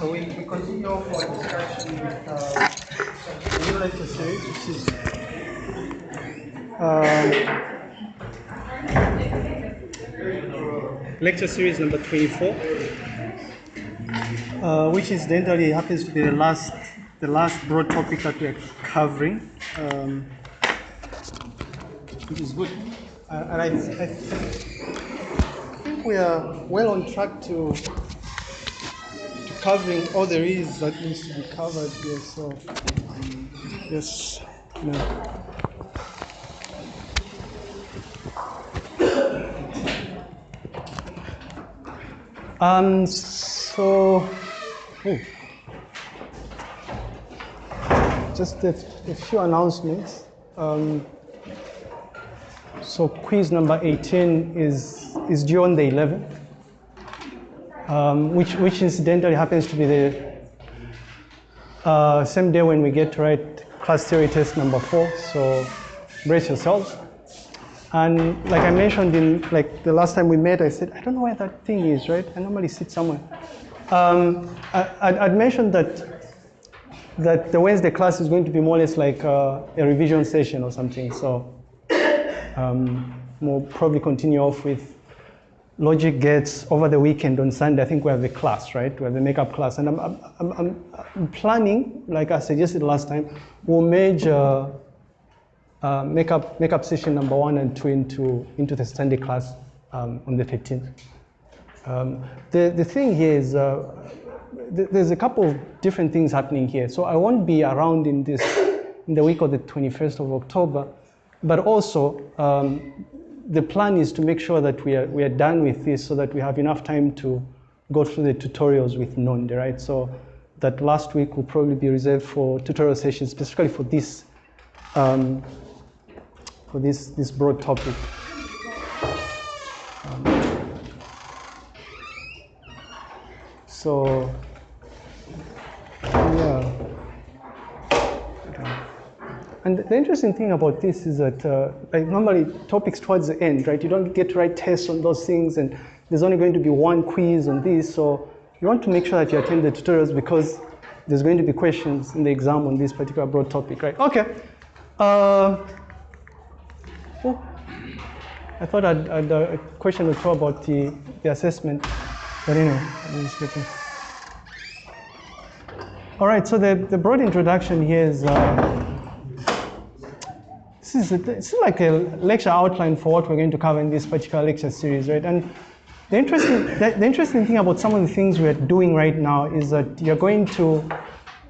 so we, we continue our discussion with uh, the new lecture series, which is um, lecture series number 24, uh, which incidentally happens to be the last the last broad topic that we are covering, um, which is good. Uh, and I, I think we are well on track to covering all there is that needs to be covered here. So, yes, no. Um, so, just a, a, few announcements. Um, so quiz number 18 is, is due on the 11th um, which, which incidentally happens to be the uh, same day when we get to write class theory test number four. So brace yourselves. And like I mentioned in like the last time we met, I said, I don't know where that thing is, right? I normally sit somewhere. Um, I, would mentioned that that the Wednesday class is going to be more or less like uh, a revision session or something. So um, we'll probably continue off with logic gates over the weekend on Sunday, I think we have a class, right? We have a makeup class. And I'm, I'm, I'm, I'm planning, like I suggested last time, we'll merge uh, uh, makeup, makeup session number one and two into, into the Sunday class um, on the 13th. Um, the, the thing here is, uh, th there's a couple of different things happening here. So I won't be around in this, in the week of the 21st of October, but also um, the plan is to make sure that we are, we are done with this so that we have enough time to go through the tutorials with Nonde, right? So that last week will probably be reserved for tutorial sessions, specifically for this, um, for this, this broad topic. Um, so, yeah. And the interesting thing about this is that uh, like normally topics towards the end, right? You don't get to write tests on those things and there's only going to be one quiz on this. So you want to make sure that you attend the tutorials because there's going to be questions in the exam on this particular broad topic, right? Okay. Uh, oh, I thought I'd, I'd uh, a question or two about the, the assessment, but anyway, All right, so the, the broad introduction here is uh, this is, a, this is like a lecture outline for what we're going to cover in this particular lecture series, right? And the interesting, the, the interesting thing about some of the things we're doing right now is that you're going to,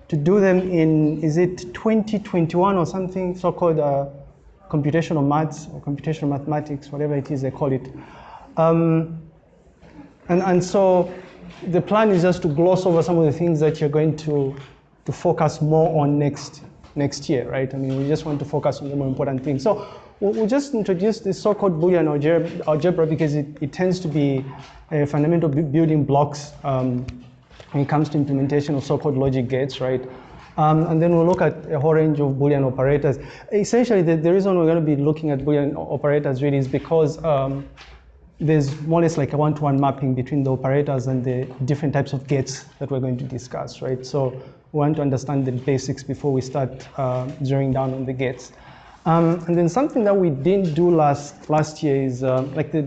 to do them in, is it 2021 or something, so-called uh, computational maths or computational mathematics, whatever it is they call it. Um, and, and so the plan is just to gloss over some of the things that you're going to, to focus more on next next year, right? I mean, we just want to focus on the more important things. So we'll just introduce this so-called Boolean algebra, algebra because it, it, tends to be a fundamental building blocks um, when it comes to implementation of so-called logic gates, right? Um, and then we'll look at a whole range of Boolean operators. Essentially, the, the reason we're going to be looking at Boolean operators really is because um, there's more or less like a one-to-one -one mapping between the operators and the different types of gates that we're going to discuss, right? So we want to understand the basics before we start uh, zeroing down on the gates. Um, and then something that we didn't do last last year is uh, like the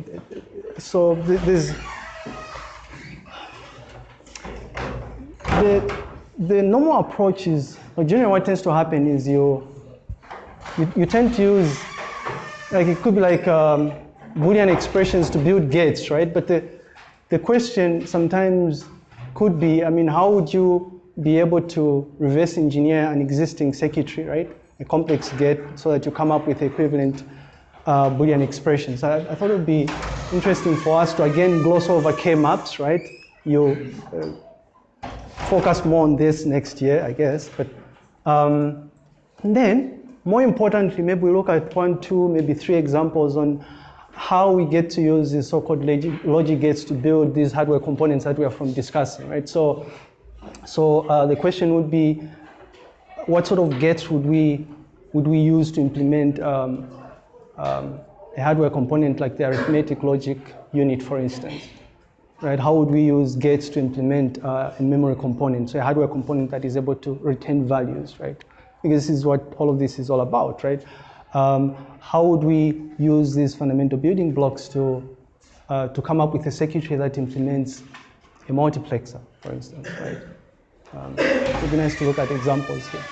so there's the the normal approach is or generally what tends to happen is you you, you tend to use like it could be like um, Boolean expressions to build gates, right? But the the question sometimes could be, I mean, how would you be able to reverse engineer an existing circuitry, right? A complex gate so that you come up with equivalent uh, Boolean expressions. I, I, thought it would be interesting for us to again gloss over K-maps, right? You uh, focus more on this next year, I guess. But um, then, more importantly, maybe we look at one, two, maybe three examples on how we get to use these so-called logic, logic gates to build these hardware components that we are from discussing, right? So so uh, the question would be, what sort of gates would we, would we use to implement um, um, a hardware component like the arithmetic logic unit, for instance? right? How would we use gates to implement uh, a memory component, so a hardware component that is able to retain values, right? Because this is what all of this is all about, right? Um, how would we use these fundamental building blocks to, uh, to come up with a circuitry that implements a multiplexer, for instance, right? Um, it would be nice to look at examples here.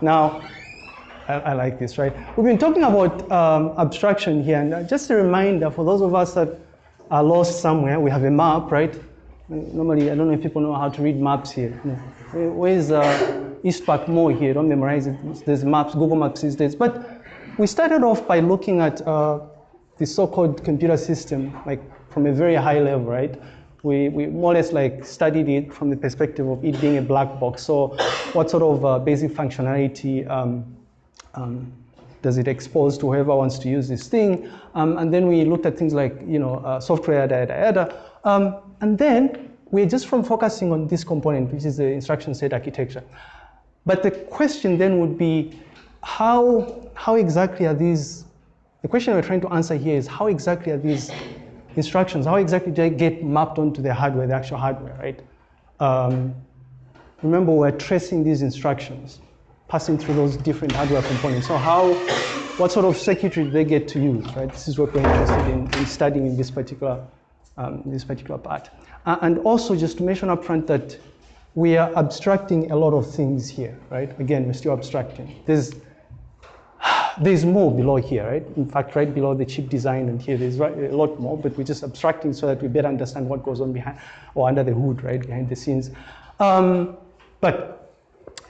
Now, I, I, like this, right? We've been talking about um, abstraction here, and just a reminder for those of us that are lost somewhere, we have a map, right? Normally, I don't know if people know how to read maps here. Where's uh, Park Mall here? Don't memorize it. There's maps, Google Maps these days. But we started off by looking at uh, the so-called computer system, like from a very high level, right? we, we more or less like studied it from the perspective of it being a black box. So what sort of uh, basic functionality um, um, does it expose to whoever wants to use this thing? Um, and then we looked at things like, you know, uh, software, yada. Um, and then we're just from focusing on this component, which is the instruction set architecture. But the question then would be, how, how exactly are these, the question we're trying to answer here is how exactly are these instructions, how exactly do they get mapped onto the hardware, the actual hardware, right? Um, remember, we're tracing these instructions, passing through those different hardware components. So how, what sort of circuitry do they get to use, right? This is what we're interested in, in studying in this particular, um, this particular part. Uh, and also just to mention up front that we are abstracting a lot of things here, right? Again, we're still abstracting. There's there's more below here, right? In fact, right below the chip design and here there's a lot more, but we're just abstracting so that we better understand what goes on behind or under the hood, right, behind the scenes. Um, but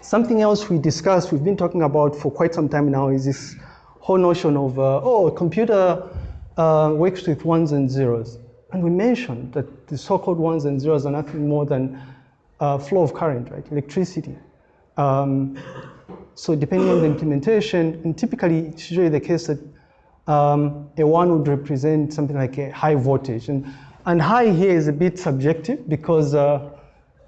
something else we discussed, we've been talking about for quite some time now is this whole notion of, uh, oh, a computer uh, works with ones and zeros. And we mentioned that the so-called ones and zeros are nothing more than uh, flow of current, right, electricity. Um, so depending on the implementation, and typically it's usually the case that um, a one would represent something like a high voltage. And, and high here is a bit subjective because uh,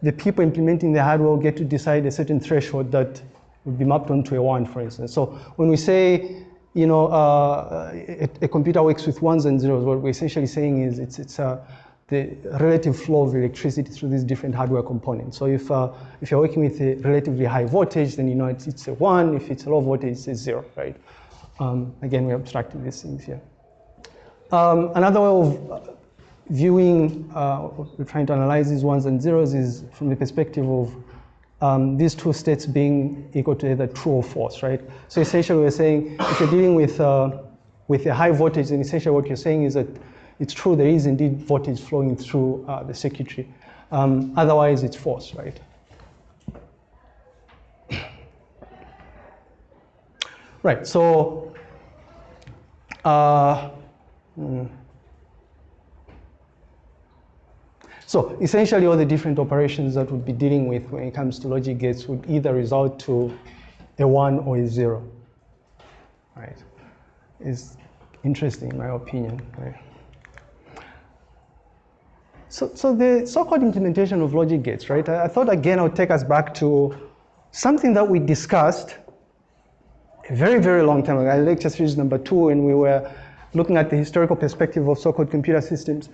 the people implementing the hardware will get to decide a certain threshold that would be mapped onto a one, for instance. So when we say, you know, uh, a, a, computer works with ones and zeros, what we're essentially saying is it's, it's uh, the relative flow of electricity through these different hardware components. So if, uh, if you're working with a relatively high voltage, then you know it's, it's a one. If it's a low voltage, it's a zero, right? Um, again, we're abstracting these things here. Um, another way of viewing, uh, we're trying to analyze these ones and zeros is from the perspective of um, these two states being equal to either true or false, right? So essentially we're saying if you're dealing with, uh, with a high voltage, then essentially what you're saying is that it's true there is indeed voltage flowing through uh, the circuitry. Um, otherwise, it's false, right? right, so, uh, hmm. so essentially all the different operations that we'd be dealing with when it comes to logic gates would either result to a one or a zero, right? It's interesting in my opinion, right? So, so the so-called implementation of logic gates, right? I, I thought again I would take us back to something that we discussed a very, very long time ago, lecture series number two, and we were looking at the historical perspective of so-called computer systems.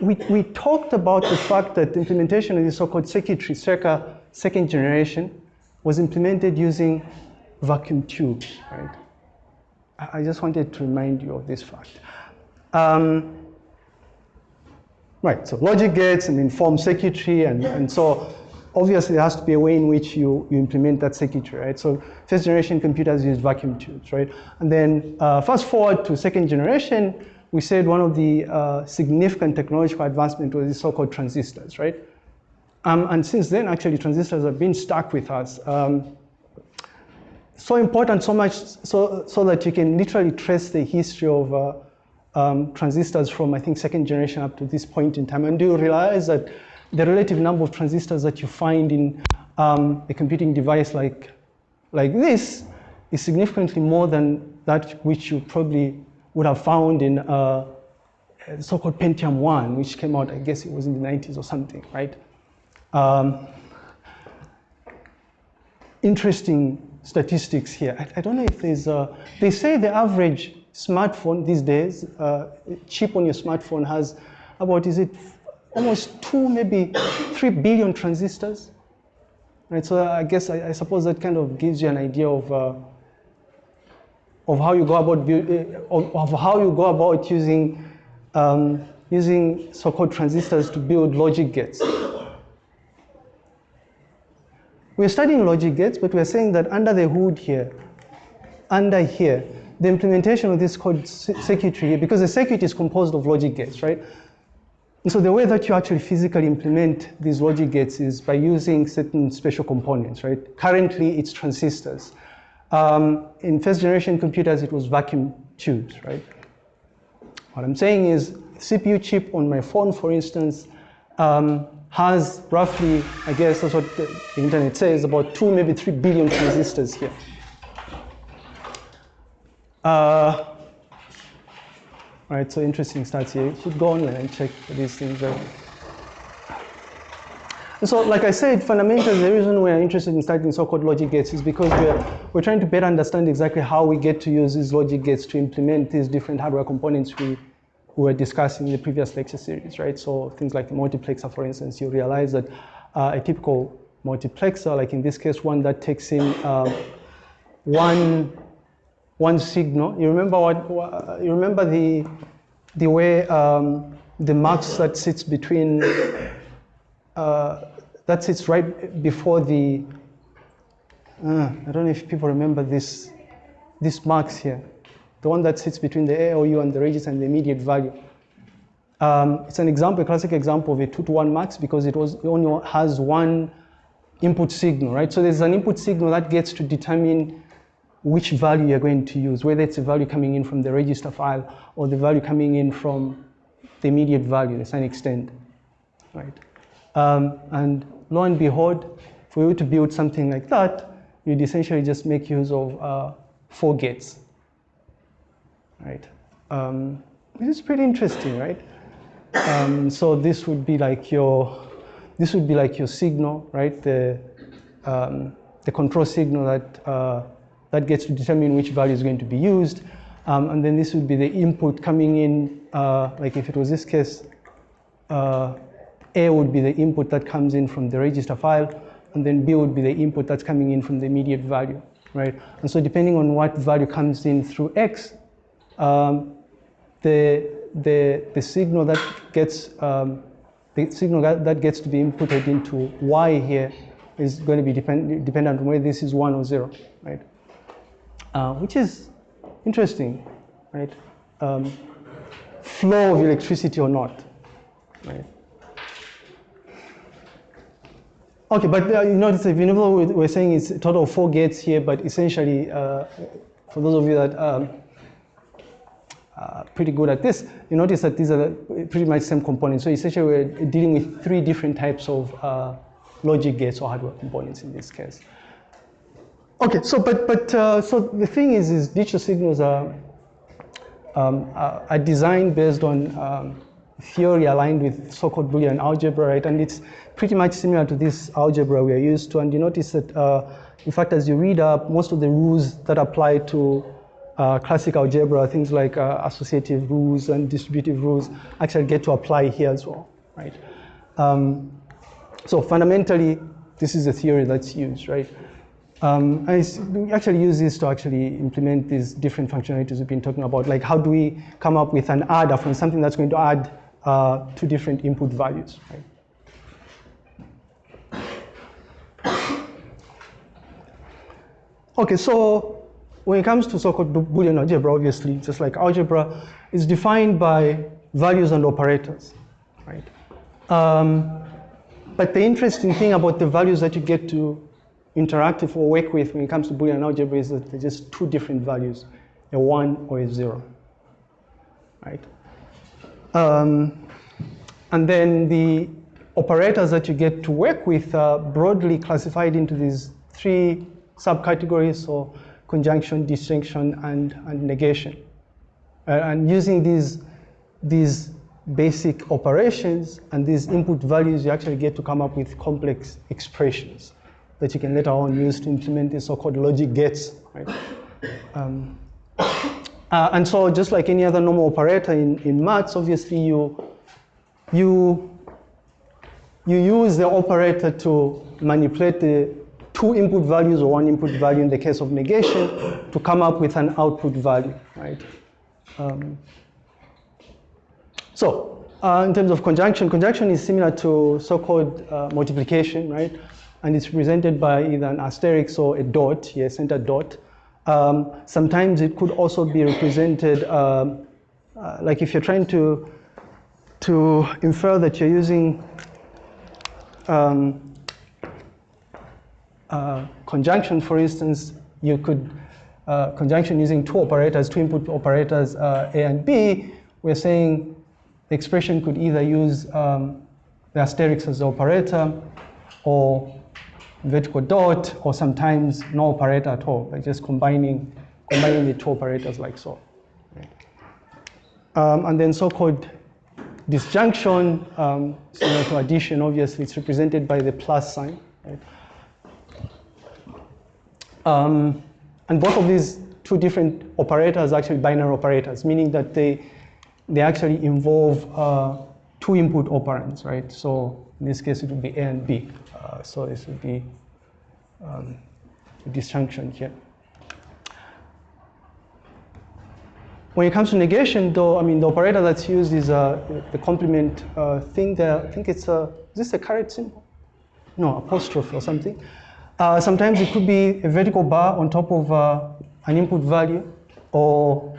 We, we talked about the fact that the implementation of the so-called circuitry, circa second generation, was implemented using vacuum tubes, right? I just wanted to remind you of this fact. Um, Right, so logic gates and inform circuitry, and, and so obviously there has to be a way in which you, you implement that circuitry, right? So first generation computers use vacuum tubes, right? And then uh, fast forward to second generation, we said one of the uh, significant technological advancement was the so-called transistors, right? Um, and since then, actually, transistors have been stuck with us. Um, so important, so much, so, so that you can literally trace the history of uh, um, transistors from, I think, second generation up to this point in time. And do you realize that the relative number of transistors that you find in um, a computing device like, like this is significantly more than that which you probably would have found in uh, so-called Pentium 1, which came out, I guess it was in the 90s or something, right? Um, interesting statistics here. I, I, don't know if there's, a, they say the average smartphone these days, uh, chip on your smartphone has about, is it almost two, maybe three billion transistors? Right, so I guess I, I suppose that kind of gives you an idea of uh, of how you go about uh, of, of, how you go about using um, using so-called transistors to build logic gates. We're studying logic gates, but we're saying that under the hood here, under here, the implementation of this code circuitry because the circuit is composed of logic gates, right? And so the way that you actually physically implement these logic gates is by using certain special components, right? Currently, it's transistors. Um, in first generation computers, it was vacuum tubes, right? What I'm saying is CPU chip on my phone, for instance, um, has roughly, I guess that's what the internet says, about two, maybe three billion transistors here. Uh, all right, so interesting stats here. You should go online and check these things out. And so, like I said, fundamentally, the reason we're interested in studying so-called logic gates is because we're, we're trying to better understand exactly how we get to use these logic gates to implement these different hardware components we we were discussing in the previous lecture series, right? So things like the multiplexer, for instance, you realize that uh, a typical multiplexer, like in this case, one that takes in uh, one one signal. You remember what? you remember the the way um, the mux that sits between uh, that sits right before the. Uh, I don't know if people remember this this mux here the one that sits between the ALU and the register and the immediate value. Um, it's an example, a classic example of a two to one mux because it, was, it only has one input signal, right? So there's an input signal that gets to determine which value you're going to use, whether it's a value coming in from the register file or the value coming in from the immediate value, the sign extend, right? Um, and lo and behold, for you to build something like that, you'd essentially just make use of uh, four gates right? Um, which is pretty interesting, right? Um, so this would be like your, this would be like your signal, right? The, um, the control signal that, uh, that gets to determine which value is going to be used. Um, and then this would be the input coming in, uh, like if it was this case, uh, A would be the input that comes in from the register file, and then B would be the input that's coming in from the immediate value, right? And so depending on what value comes in through X, um, the, the, the signal that gets um, the signal that, that gets to be inputted into y here is going to be depend, dependent on whether this is one or zero, right? Uh, which is interesting, right? Um, flow of electricity or not, right? Okay, but uh, you notice if you know we're saying it's a total of four gates here, but essentially, uh, for those of you that um, uh, pretty good at this, you notice that these are pretty much same components. So essentially we're dealing with three different types of uh, logic gates or hardware components in this case. Okay, so but but uh, so the thing is, is digital signals are um, are designed based on um, theory aligned with so-called Boolean algebra, right? And it's pretty much similar to this algebra we are used to. And you notice that, uh, in fact, as you read up, most of the rules that apply to uh, classic algebra, things like uh, associative rules and distributive rules actually get to apply here as well, right? Um, so fundamentally, this is a theory that's used, right? Um, I actually use this to actually implement these different functionalities we've been talking about, like how do we come up with an adder from something that's going to add uh, two different input values, right? Okay, so when it comes to so-called Boolean algebra, obviously, just like algebra, is defined by values and operators, right? Um, but the interesting thing about the values that you get to interact with or work with when it comes to Boolean algebra is that they're just two different values, a one or a zero, right? Um, and then the operators that you get to work with are broadly classified into these three subcategories. So conjunction, disjunction, and, and negation. Uh, and using these, these basic operations and these input values, you actually get to come up with complex expressions that you can later on use to implement the so-called logic gates. Right? Um, Uh, and so just like any other normal operator in, in maths, obviously you, you, you use the operator to manipulate the two input values or one input value in the case of negation to come up with an output value, right? Um, so uh, in terms of conjunction, conjunction is similar to so-called uh, multiplication, right? And it's represented by either an asterisk or a dot, yes, center dot. Um, sometimes it could also be represented, um, uh, like if you're trying to, to infer that you're using um, uh, conjunction, for instance, you could, uh, conjunction using two operators, two input operators, uh, A and B, we're saying the expression could either use um, the asterisk as the operator or vertical dot, or sometimes no operator at all, like just combining, combining the two operators like so. Um, and then so-called disjunction, um, similar to addition, obviously, it's represented by the plus sign. Right? Um, and both of these two different operators are actually binary operators, meaning that they, they actually involve uh, two input operands, right? So in this case, it would be A and B. Uh, so this would be um, disjunction here. When it comes to negation, though, I mean, the operator that's used is uh, the complement uh, thing there. I think it's a, is this a caret symbol? No, apostrophe or something. Uh, sometimes it could be a vertical bar on top of uh, an input value, or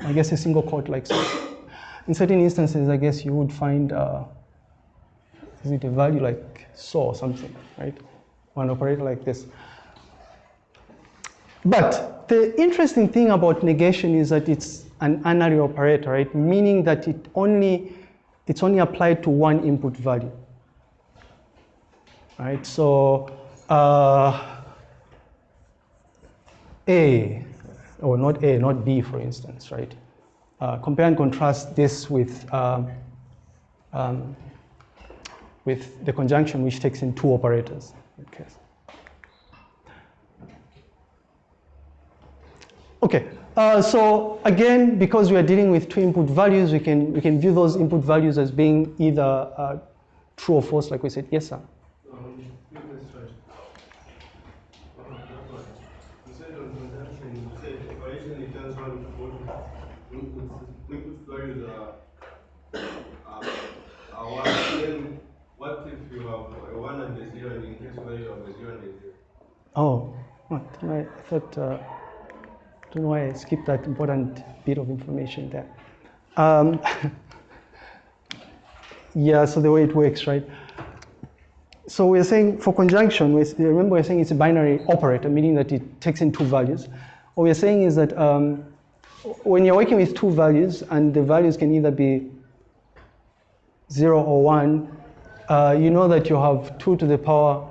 I guess a single quote like so. In certain instances, I guess you would find, uh, is it a value like so or something, right? Or an operator like this. But the interesting thing about negation is that it's an unary operator, right? Meaning that it only, it's only applied to one input value. Right, so uh, A, or not A, not B, for instance, right? Uh, compare and contrast this with, um, um, with the conjunction which takes in two operators. Okay. Okay, uh, so again, because we are dealing with two input values, we can, we can view those input values as being either uh, true or false, like we said. Yes, sir? Um, you said on conjunction, you said operation returns one to input values are, are, are one. Then what if you have a one and? Oh? I thought, uh, don't know why I skipped that important bit of information there. Um, yeah, so the way it works, right? So we're saying for conjunction, remember we're saying it's a binary operator, meaning that it takes in two values. What we're saying is that um, when you're working with two values, and the values can either be zero or one, uh, you know that you have two to the power,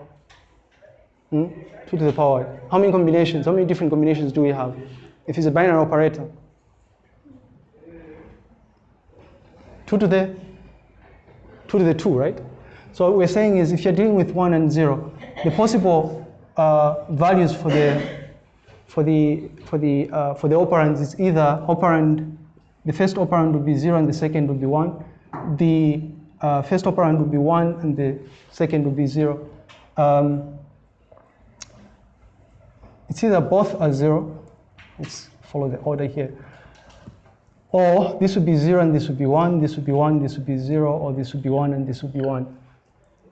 hmm? two to the power. How many combinations, how many different combinations do we have? If it's a binary operator. Two to the, two to the two, right? So what we're saying is if you're dealing with one and zero, the possible uh, values for the for the for the uh, for the operands is either operand the first operand would be zero and the second would be one. The uh, first operand would be one and the second would be zero. Um, it's either both are zero. Let's follow the order here. Or this would be zero and this would be one. This would be one. This would be zero. Or this would be one and this would be one.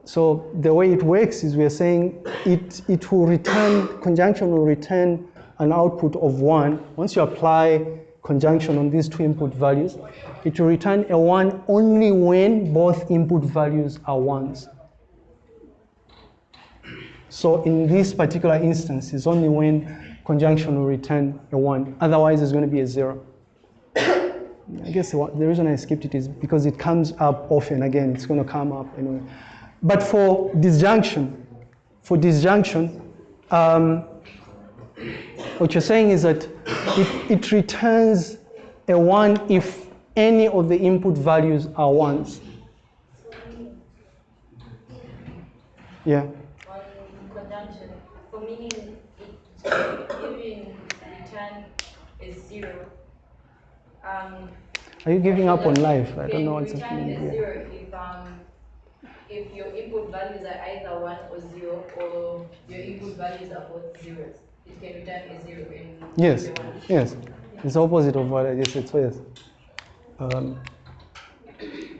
So the way it works is we're saying it, it will return, conjunction will return an output of one. Once you apply conjunction on these two input values, it will return a one only when both input values are ones. So in this particular instance, it's only when conjunction will return a one. Otherwise, it's going to be a zero. I guess the reason I skipped it is because it comes up often. Again, it's going to come up anyway. But for disjunction, for disjunction, um, what you're saying is that it, it returns a one if any of the input values are ones. Yeah. for meaning it return is zero. Um, Are you giving up on life? I don't know what's happening here. zero if um if your input values are either one or zero or your input values are both zeros. It can return a zero in Yes, yes. It's opposite of what I just said, so yes. Um,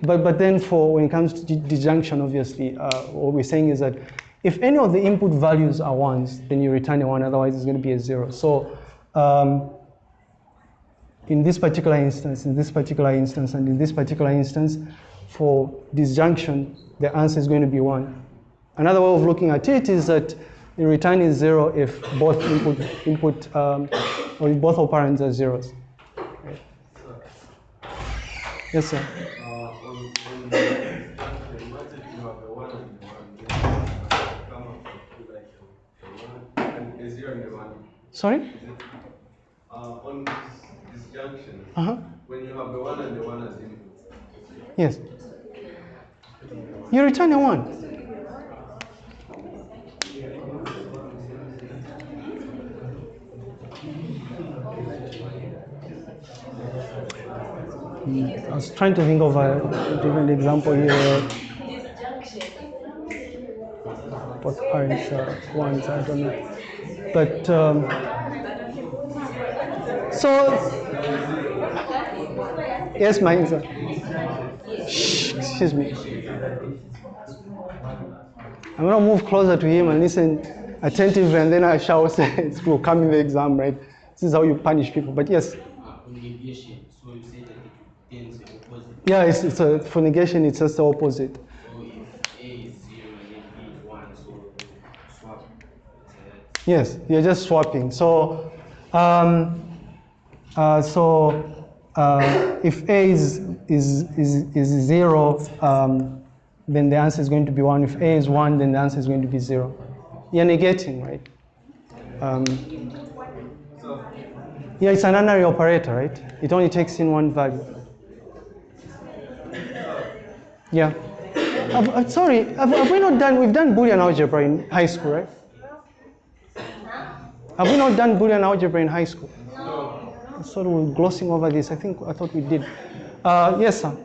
but, but then for when it comes to disjunction, obviously, uh, what we're saying is that if any of the input values are ones, then you return a one, otherwise it's going to be a zero. So um, in this particular instance, in this particular instance, and in this particular instance, for disjunction, the answer is going to be one. Another way of looking at it is that the return is zero if both input, input um, or if both operands are zeros. Yes, sir. The. Sorry? Uh, on disjunction, Uh huh. when you have a one and a one as input, Yes. You return a one. I was trying to think of a different example here. What parents are ones, I don't know. But um, so, yes, my answer. Excuse me. I'm gonna move closer to him and listen attentively, and then I shall say it will come in the exam, right? This is how you punish people. But yes, Uh, on negation, so you say that it tends the opposite. yeah, it's, it's a, for negation, it's just the opposite. So if A is zero and then B is one, so swap. Yes, you're just swapping. So, um, uh, so uh, if A is, is, is, is zero, um, then the answer is going to be one. If A is one, then the answer is going to be zero. You're negating, right? Um, yeah, it's an unary operator, right? It only takes in one value. Yeah. Have- uh, sorry, have, have we not done, we've done Boolean algebra in high school, right? Have we not done Boolean algebra in high school? No. Sort of glossing over this. I think I thought we did. Uh, yes, sir.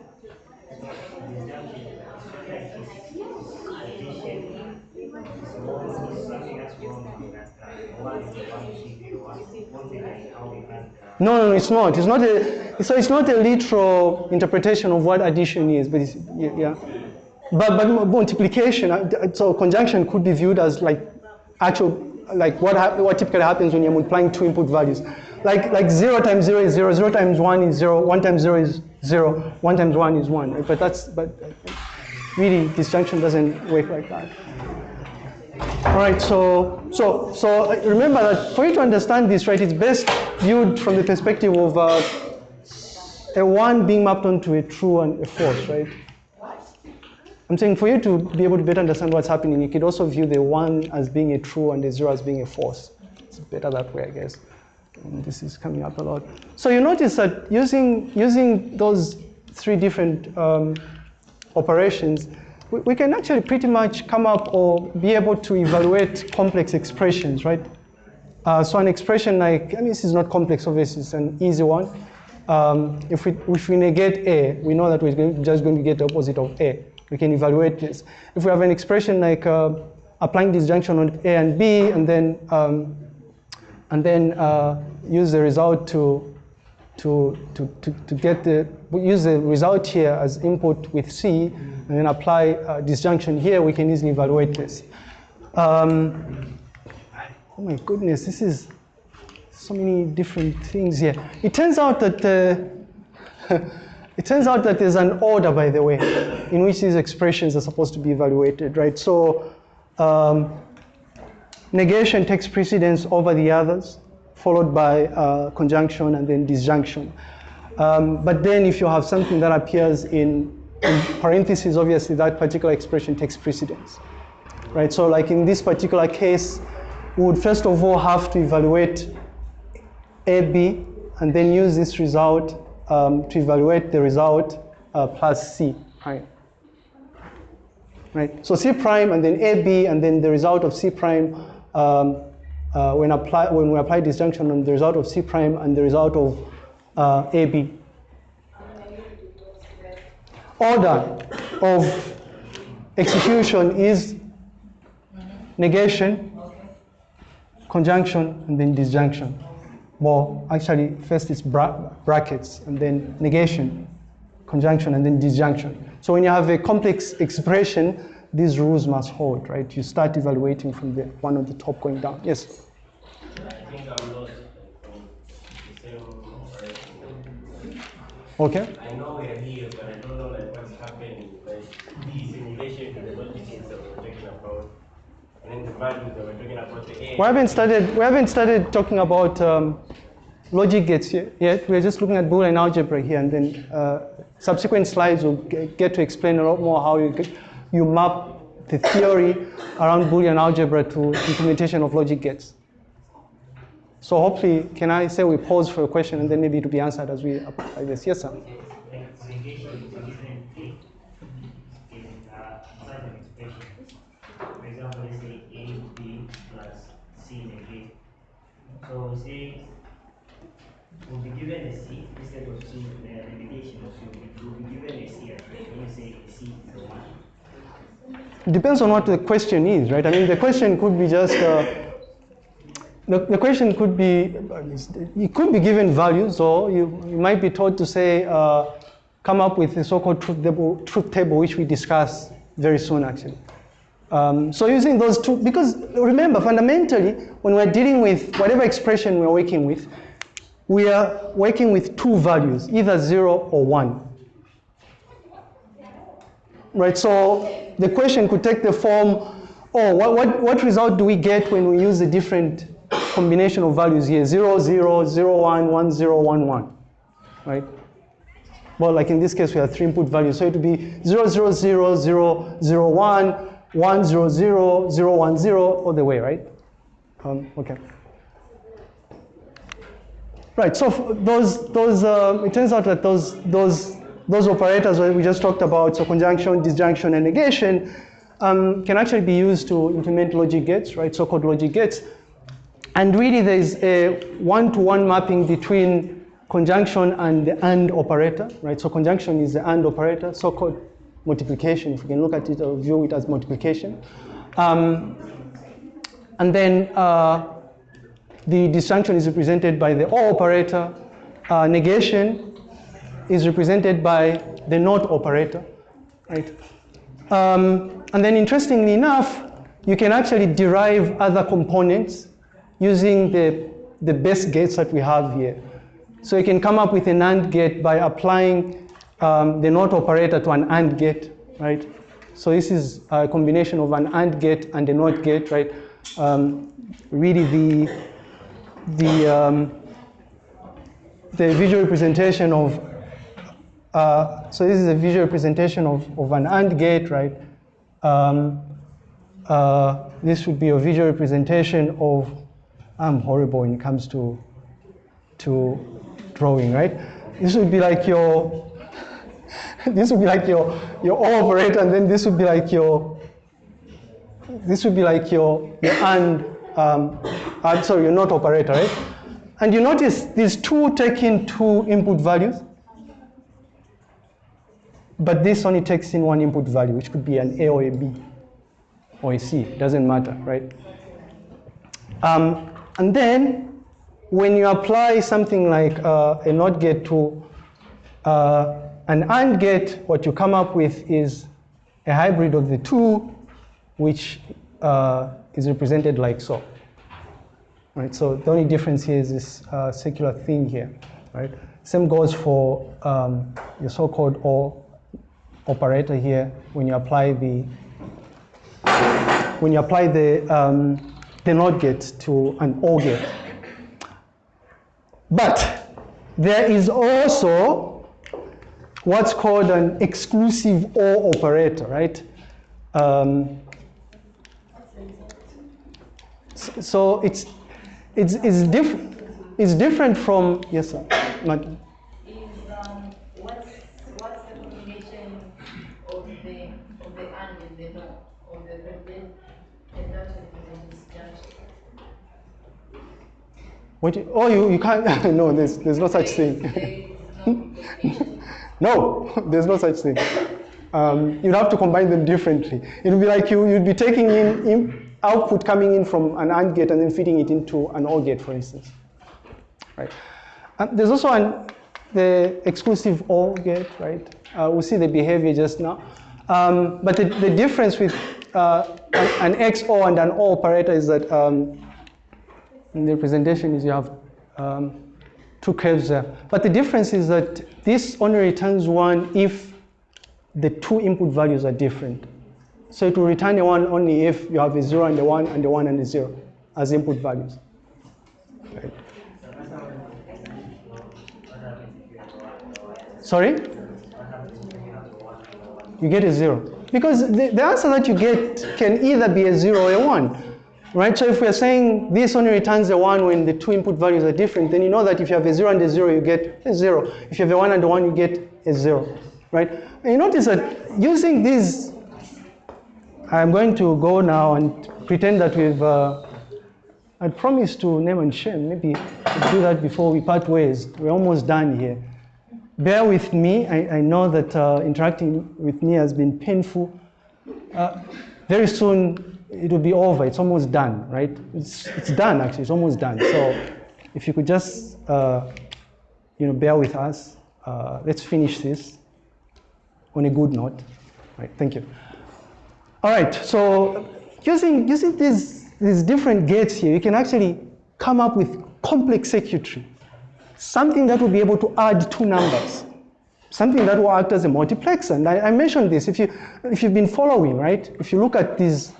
No, no, no, it's not. It's not a. So it's not a literal interpretation of what addition is, but it's, yeah. But but multiplication. uh, So conjunction could be viewed as like actual like what what typically happens when you're multiplying two input values. Like like zero times zero is zero. Zero times one is zero. One times zero is zero. One times one is one. But that's but really disjunction doesn't work like that. All right, so so so uh, remember that for you to understand this, right, it's best viewed from the perspective of uh, a one being mapped onto a true and a false, right? I'm saying for you to be able to better understand what's happening, you could also view the one as being a true and the zero as being a false. It's better that way, I guess. And this is coming up a lot. So you notice that using using those three different um, operations, we, we can actually pretty much come up or be able to evaluate complex expressions, right? Uh, so an expression like, I mean, this is not complex, obviously, it's an easy one. Um, if, we, if we negate A, we know that we're just going to get the opposite of A. We can evaluate this. If we have an expression like uh, applying disjunction on A and B, and then, um, and then uh, use the result to, to, to, to, to get the, use the result here as input with C, and then apply uh, disjunction here, we can easily evaluate this. Um, oh my goodness, this is so many different things here. It turns out that uh, it turns out that there's an order, by the way, in which these expressions are supposed to be evaluated, right? So um, negation takes precedence over the others, followed by uh, conjunction and then disjunction. Um, but then if you have something that appears in, in parentheses, obviously that particular expression takes precedence, right? So like in this particular case, we would first of all have to evaluate AB and then use this result um, to evaluate the result uh, plus C prime. Right? So C prime and then AB and then the result of C prime um, uh, when, apply, when we apply disjunction on the result of C prime and the result of uh, AB. Order of execution is negation, conjunction, and then disjunction. Well, actually, first it's bra- brackets, and then negation, conjunction, and then disjunction. So when you have a complex expression, these rules must hold, right? You start evaluating from the one on the top going down. Yes? Okay? I know we are here, but I don't know like what's happening. Like the simulation to the logics that we're talking about, and then the that we're talking about. We haven't started, we haven't started talking about um, logic gates yet. We're just looking at Boolean algebra here, and then uh, subsequent slides will get to explain a lot more how you, get, you map the theory around Boolean algebra to implementation of logic gates. So hopefully, can I say we pause for a question and then maybe it will be answered as we apply this? Yes, sir a different thing in uh, certain expression. For example, let's say A, B plus C negate. So say we'll be given a C instead of C, the the negation of C, we'll be given a C. When you say C is a one. Depends on what the question is, right? I mean, the question could be just, uh, the, the question could be, it could be given values, or you, you might be told to say, uh, come up with the so-called truth table, truth table, which we discuss very soon, actually. Um, so using those two, because remember, fundamentally, when we're dealing with whatever expression we're working with, we are working with two values, either zero or one. Right, so the question could take the form, oh, what, what, what result do we get when we use a different combination of values here? 0, 0, 0, 1, 1, 0, 1, 1, right? Well, like in this case, we have three input values. So it would be 0, 0, 0, 0, 0, 1, 1, 0, 0, 0, 1, 0, all the way, right? Um, okay. Right, so those, those uh, it turns out that those, those, those operators that we just talked about, so conjunction, disjunction, and negation, um, can actually be used to implement logic gates, right, so-called logic gates. And really there's a one-to-one mapping between conjunction and the AND operator, right? So conjunction is the AND operator, so-called multiplication, if you can look at it or view it as multiplication. Um, and then uh, the disjunction is represented by the OR operator. Uh, negation is represented by the NOT operator, right? Um, and then interestingly enough, you can actually derive other components using the, the best gates that we have here. So you can come up with a NAND gate by applying um, the NOT operator to an AND gate, right? So this is a combination of an AND gate and a NOT gate, right? Um, really the, the, um, the visual representation of, uh, so this is a visual representation of, of an AND gate, right? Um, uh, this would be a visual representation of, I'm horrible when it comes to, to drawing, right? This would be like your, this would be like your, your OR operator, and then this would be like your, this would be like your, your AND, um, uh, sorry, your NOT operator, right? And you notice these two take in two input values, but this only takes in one input value, which could be an A or a B or a C, doesn't matter, right? Um, and then when you apply something like uh, a NOT gate to uh, an AND gate, what you come up with is a hybrid of the two, which uh, is represented like so. Right, so the only difference here is this uh, circular thing here, right? Same goes for um, your so-called OR operator here when you apply the when you apply the um, the NOT gate to an OR gate. But there is also what's called an exclusive OR operator, right? Um, so it's it's it's different. It's different from yes, sir. Not, um, what's what's the combination of the of the and and the no of the represent conjunction and the disjunction? What? You, oh, you, you can't. no, there's there's no such thing. No there's no such thing. Um, you'd have to combine them differently. It would be like you, you'd be taking in, in output coming in from an AND gate and then feeding it into an OR gate, for instance. Right. Um, there's also an, the exclusive OR gate, right? Uh, we'll see the behavior just now. Um, but the, the difference with uh, an, an XOR and an OR operator is that um, in the representation is you have um, two curves there. But the difference is that this only returns one if the two input values are different. So it will return a one only if you have a zero and a one and a one and a zero as input values. Right. Sorry? You get a zero. Because the, the answer that you get can either be a zero or a one. Right? So if we're saying this only returns a one when the two input values are different, then you know that if you have a zero and a zero, you get a zero. If you have a one and a one, you get a zero. Right? And you notice that using these, I'm going to go now and pretend that we've, uh, I promised to name and shame. Maybe we'll do that before we part ways. We're almost done here. Bear with me. I, I know that uh, interacting with me has been painful. Uh, very soon it will be over. It's almost done, right? It's, it's done, actually. It's almost done. So if you could just, uh, you know, bear with us. Uh, let's finish this on a good note. Right, thank you. All right, so using, using these, these different gates here, you can actually come up with complex circuitry. Something that will be able to add two numbers. Something that will act as a multiplexer. And I, I mentioned this, if, you, if you've been following, right? If you look at these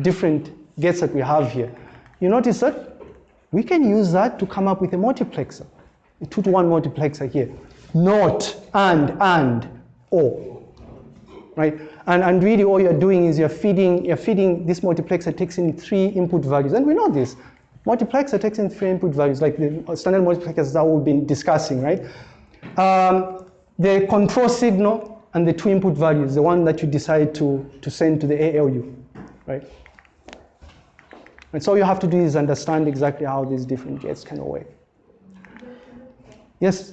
different gates that we have here, you notice that we can use that to come up with a multiplexer, a two to one multiplexer here. Not, and, and, or right? And, and really all you're doing is you're feeding, you're feeding this multiplexer takes in three input values. And we know this. Multiplexer takes in three input values, like the standard multiplexers that we've been discussing, right? Um, the control signal and the two input values, the one that you decide to, to send to the ALU, right? And so you have to do is understand exactly how these different gates can work. Yes?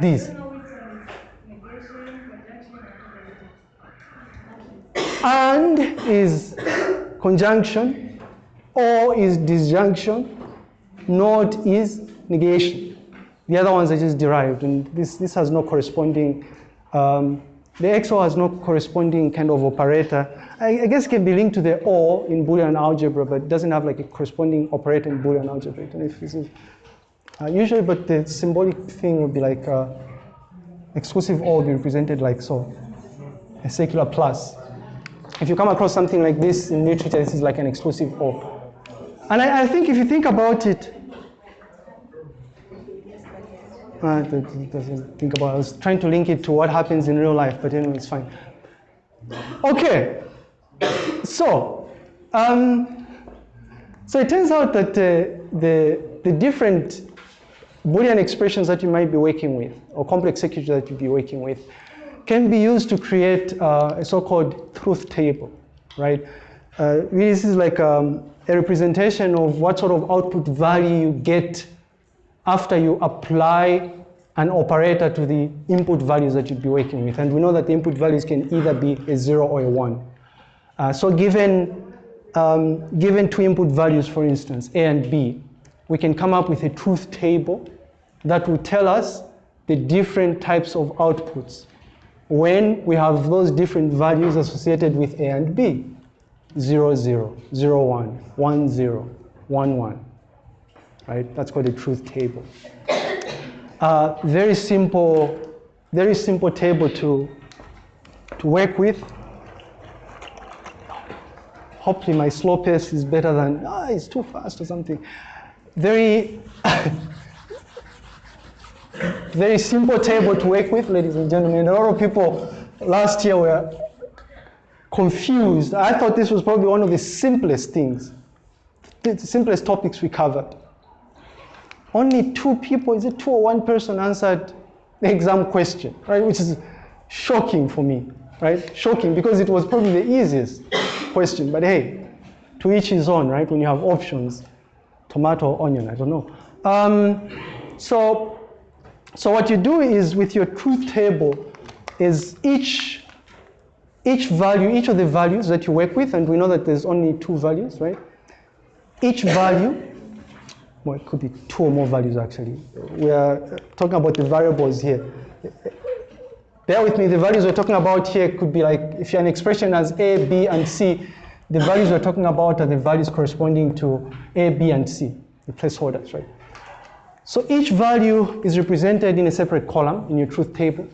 These. and is conjunction, or is disjunction, not is negation. The other ones are just derived, and this, this has no corresponding, um, the XOR has no corresponding kind of operator. I, I guess it can be linked to the OR in Boolean algebra, but doesn't have like a corresponding operator in Boolean algebra. I don't know if this is, uh, usually, but the symbolic thing would be like uh, exclusive OR would be represented like so, a circular plus. If you come across something like this in literature, this is like an exclusive OR. And I, I think if you think about it, uh, it it think about. I was trying to link it to what happens in real life, but anyway, it's fine. Okay, so um, so it turns out that uh, the the different Boolean expressions that you might be working with, or complex circuitry that you'll be working with, can be used to create uh, a so-called truth table, right? Uh, this is like um, a representation of what sort of output value you get after you apply an operator to the input values that you'd be working with. And we know that the input values can either be a zero or a one. Uh, so given, um, given two input values, for instance, A and B, we can come up with a truth table that will tell us the different types of outputs when we have those different values associated with A and B. 0, 0, 0, 1, 1, 0, 1, 1 right? That's called a truth table. Uh, very simple, very simple table to, to work with. Hopefully my slow pace is better than, ah, it's too fast or something. Very, very simple table to work with, ladies and gentlemen. A lot of people last year were confused. I thought this was probably one of the simplest things, the simplest topics we covered. Only two people, is it two or one person answered the exam question, right? Which is shocking for me, right? Shocking because it was probably the easiest question. But hey, to each his own, right? When you have options, tomato or onion, I don't know. Um, so, so what you do is with your truth table is each each value, each of the values that you work with, and we know that there's only two values, right? Each value, well, it could be two or more values actually. We are talking about the variables here. Bear with me, the values we're talking about here could be like, if you're an expression as A, B, and C, the values we're talking about are the values corresponding to A, B, and C, the placeholders, right? So each value is represented in a separate column in your truth table.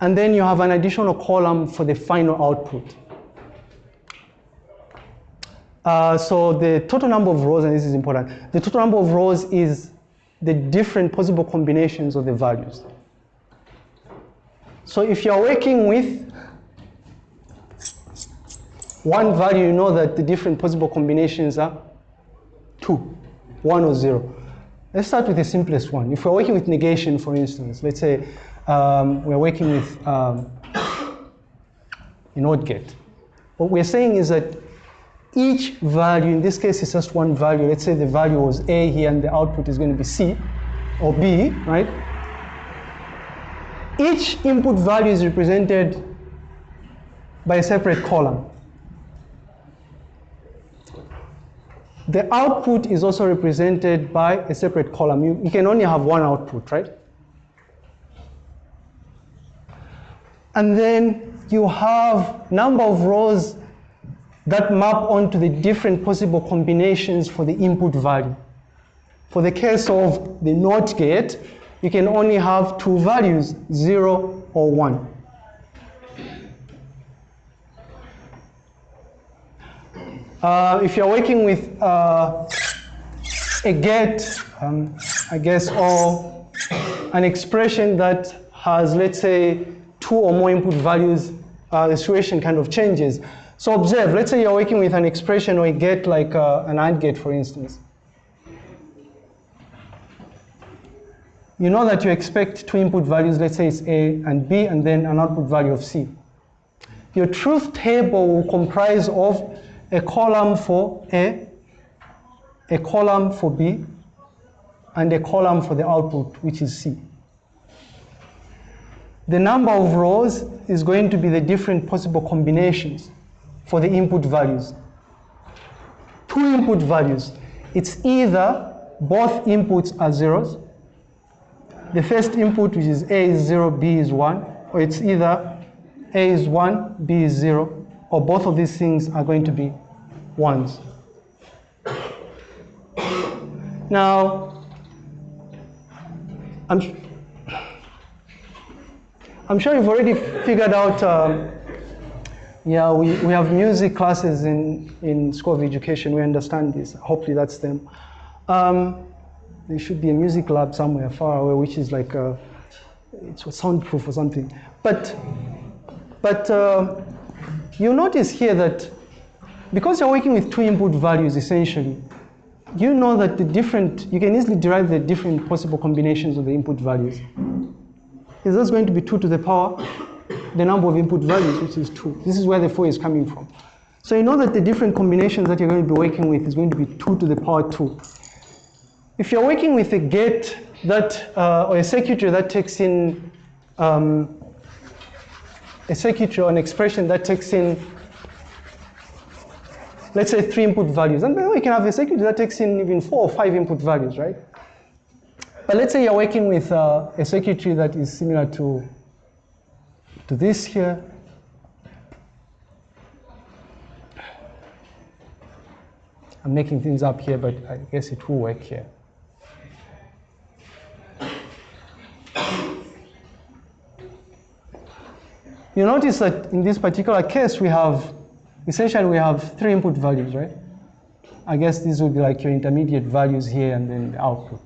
And then you have an additional column for the final output. Uh, so the total number of rows, and this is important, the total number of rows is the different possible combinations of the values. So if you're working with one value, you know that the different possible combinations are two, one or zero. Let's start with the simplest one. If we're working with negation, for instance, let's say um, we're working with um, an OR gate. What we're saying is that each value, in this case, it's just one value. Let's say the value was A here and the output is going to be C or B, right? Each input value is represented by a separate column. The output is also represented by a separate column. You, you can only have one output, right? And then you have number of rows that map onto the different possible combinations for the input value. For the case of the NOT gate, you can only have two values, 0 or 1. Uh, if you're working with uh, a gate, um, I guess, or an expression that has, let's say, two or more input values, uh, the situation kind of changes. So observe, let's say you're working with an expression or a get like uh, an AND gate, for instance. You know that you expect two input values, let's say it's A and B, and then an output value of C. Your truth table will comprise of a column for A, a column for B, and a column for the output, which is C. The number of rows is going to be the different possible combinations for the input values. Two input values. It's either both inputs are zeros. The first input, which is A is zero, B is one, or it's either A is one, B is zero, or both of these things are going to be ones. Now, I'm, I'm sure you've already figured out, um, yeah, we, we have music classes in, in School of Education, we understand this, hopefully that's them. Um, there should be a music lab somewhere far away, which is like, a, it's soundproof or something. But, but uh, you notice here that because you're working with two input values essentially, you know that the different, you can easily derive the different possible combinations of the input values. Is this going to be 2 to the power, the number of input values, which is 2. This is where the 4 is coming from. So you know that the different combinations that you're going to be working with is going to be 2 to the power 2. If you're working with a gate that, uh, or a circuitry that takes in, um, a circuitry or an expression that takes in let's say three input values. And then we can have a circuit that takes in even four or five input values, right? But let's say you're working with uh, a circuitry that is similar to, to this here. I'm making things up here, but I guess it will work here. You notice that in this particular case, we have essentially we have three input values, right? I guess these would be like your intermediate values here and then the output.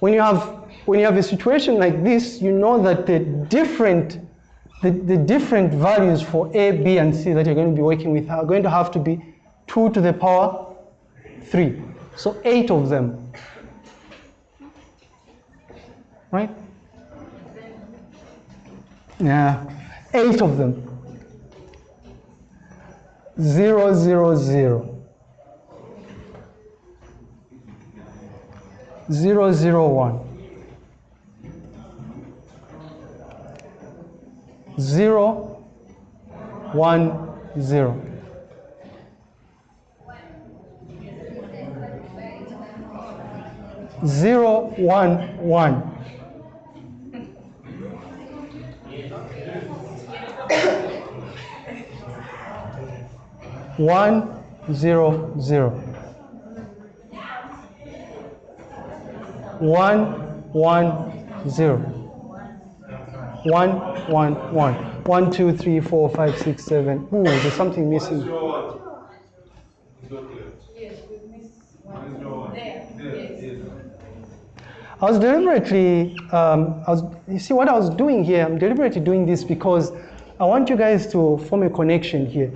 When you have when you have a situation like this, you know that the different the, the different values for A, B, and C that you're going to be working with are going to have to be 2 to the power 3. So eight of them. Right? Yeah, eight of them. Zero, zero, zero. Zero, zero, one. Zero, one, zero. Zero, one, one. One, zero, zero. One, one, zero. One, one, one. One, two, three, four, five, six, seven. Ooh, there's something missing. I was deliberately, um, I was, you see what I was doing here, I'm deliberately doing this because I want you guys to form a connection here.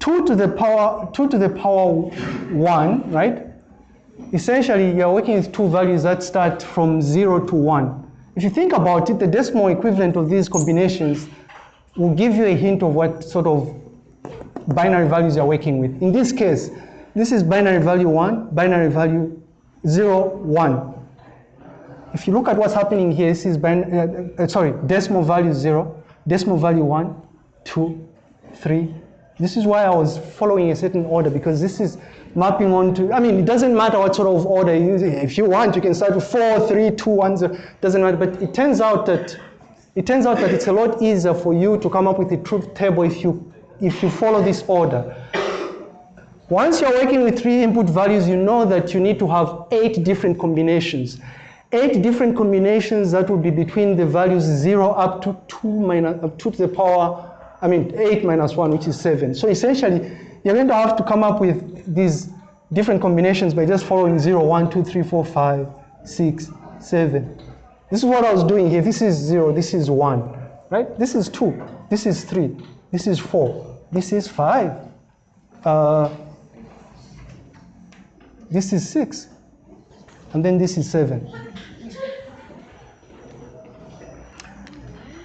2 to the power, 2 to the power 1, right? Essentially, you're working with two values that start from 0 to 1. If you think about it, the decimal equivalent of these combinations will give you a hint of what sort of binary values you're working with. In this case, this is binary value 1, binary value 0, 1. If you look at what's happening here, this is bin- uh, uh, sorry, decimal value 0, decimal value 1, 2, 3. This is why I was following a certain order because this is mapping onto, I mean, it doesn't matter what sort of order you use. If you want, you can start with 4, 3, 2, 1, 0, doesn't matter. But it turns out that it turns out that it's a lot easier for you to come up with a truth table if you if you follow this order. Once you're working with three input values, you know that you need to have eight different combinations. Eight different combinations that would be between the values 0 up to 2 minus, up to the power, I mean 8 minus 1, which is 7. So essentially, you're going to have to come up with these different combinations by just following 0, 1, 2, 3, 4, 5, 6, 7. This is what I was doing here. This is 0, this is 1, right? This is 2, this is 3, this is 4, this is 5. Uh, this is 6. And then this is 7.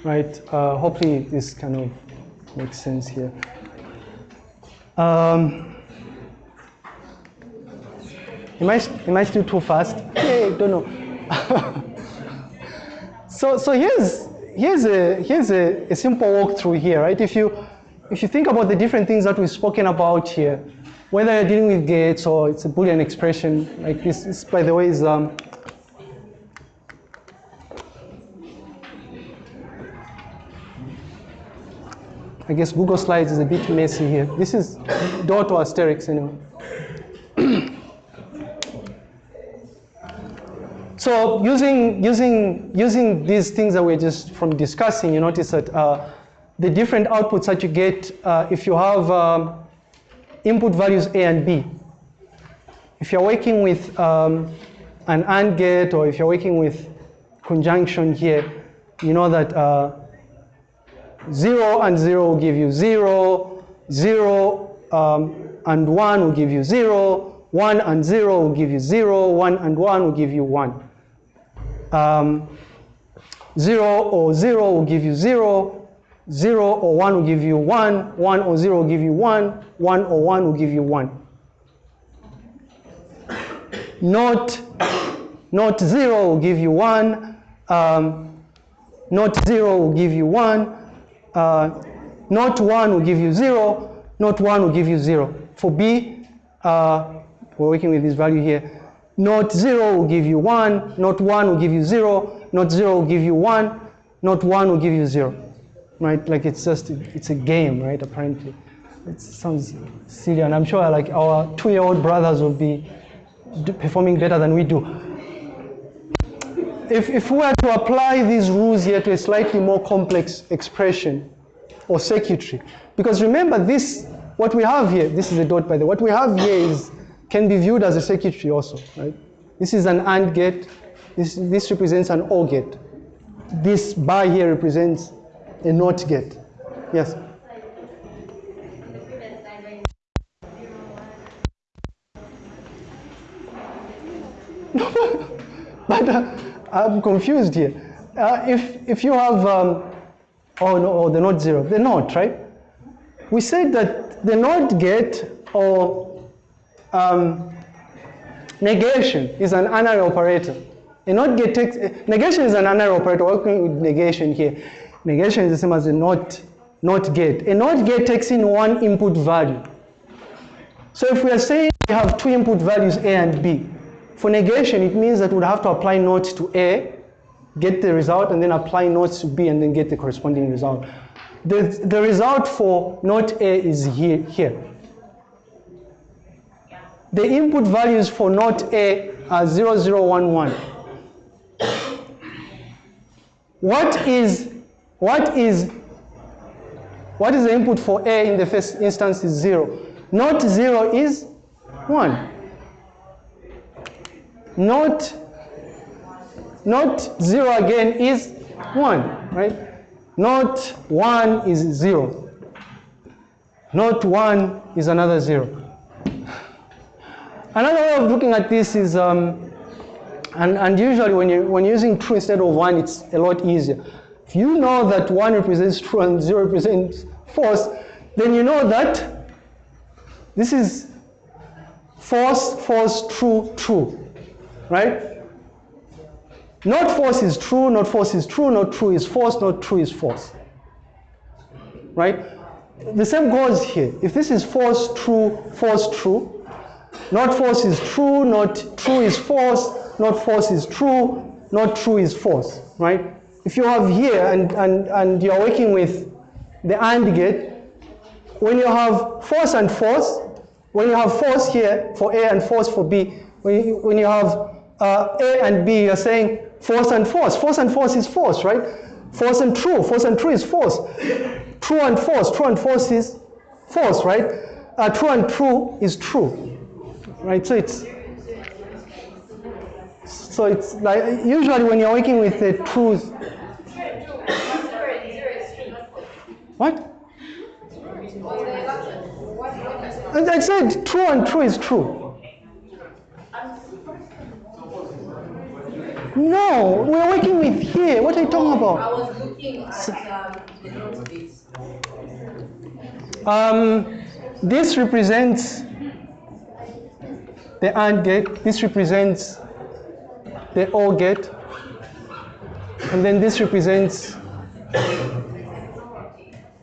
Right? Uh, hopefully, this kind of makes sense here. Um, am, I, am I still too fast? Hey, don't know. so, so here's, here's, a, here's a, a simple walkthrough here, right? If you, if you think about the different things that we've spoken about here, whether you're dealing with gates or it's a Boolean expression like this, this by the way, is um, I guess Google Slides is a bit messy here. This is dot or asterisk anyway. so using, using, using these things that we're just from discussing, you notice that uh, the different outputs that you get uh, if you have um, input values A and B. If you're working with um, an AND gate or if you're working with conjunction here, you know that uh, 0 and 0 will give you 0, 0 um, and 1 will give you 0, 1 and 0 will give you 0, 1 and 1 will give you 1. Um, 0 or 0 will give you 0, 0 or 1 will give you 1, 1 or 0 will give you 1, 1 or 1 will give you 1. Not, not 0 will give you 1, um, not 0 will give you 1, uh, not 1 will give you 0, not 1 will give you 0. For B, uh, we're working with this value here, not 0 will give you 1, not 1 will give you 0, not 0 will give you 1, not 1 will give you 0. Right? Like it's just, it's a game, right? Apparently. It sounds silly, and I'm sure like our two-year-old brothers will be performing better than we do. If, if we were to apply these rules here to a slightly more complex expression or circuitry, because remember this, what we have here, this is a dot by the way, what we have here is, can be viewed as a circuitry also, right? This is an AND gate, this, this represents an OR gate. This bar here represents a NOT gate. Yes? but uh, I'm confused here. Uh, if, if you have, um, oh no, oh, the not zero, the not, right? We said that the not get or um, negation is an unary operator. A not get takes, negation is an unary operator, working with negation here. Negation is the same as a not, not get. A not get takes in one input value. So if we are saying we have two input values A and B, for negation it means that we'd have to apply not to A, get the result, and then apply not to B and then get the corresponding result. The, the result for not A is here, here. The input values for not A are 0011. What is, what is, what is the input for A in the first instance is zero. Not zero is one. Not, not zero again is one, right? Not one is zero. Not one is another zero. Another way of looking at this is, um, and, and usually when, you, when you're using true instead of one, it's a lot easier. If you know that one represents true and zero represents false, then you know that this is false, false, true, true, right? Not false is true, not false is true, not true is false, not true is false, right? The same goes here. If this is false, true, false, true, not false is true, not true is false, not false is true, not true is false, right? If you have here and, and, and you're working with the AND gate, when you have false and false, when you have false here for A and false for B, when you, when you have uh, A and B, you're saying false and false. False and false is false, right? False and true. False and true is false. True and false. True and false is false, right? Uh, true and true is true, right? So it's so it's like usually when you're working with the truth. What? I said true and true is true. No, we're working with here. What are you talking about? I was looking at um, the note base. Um, this represents the AND gate. This represents the OR gate. And then this represents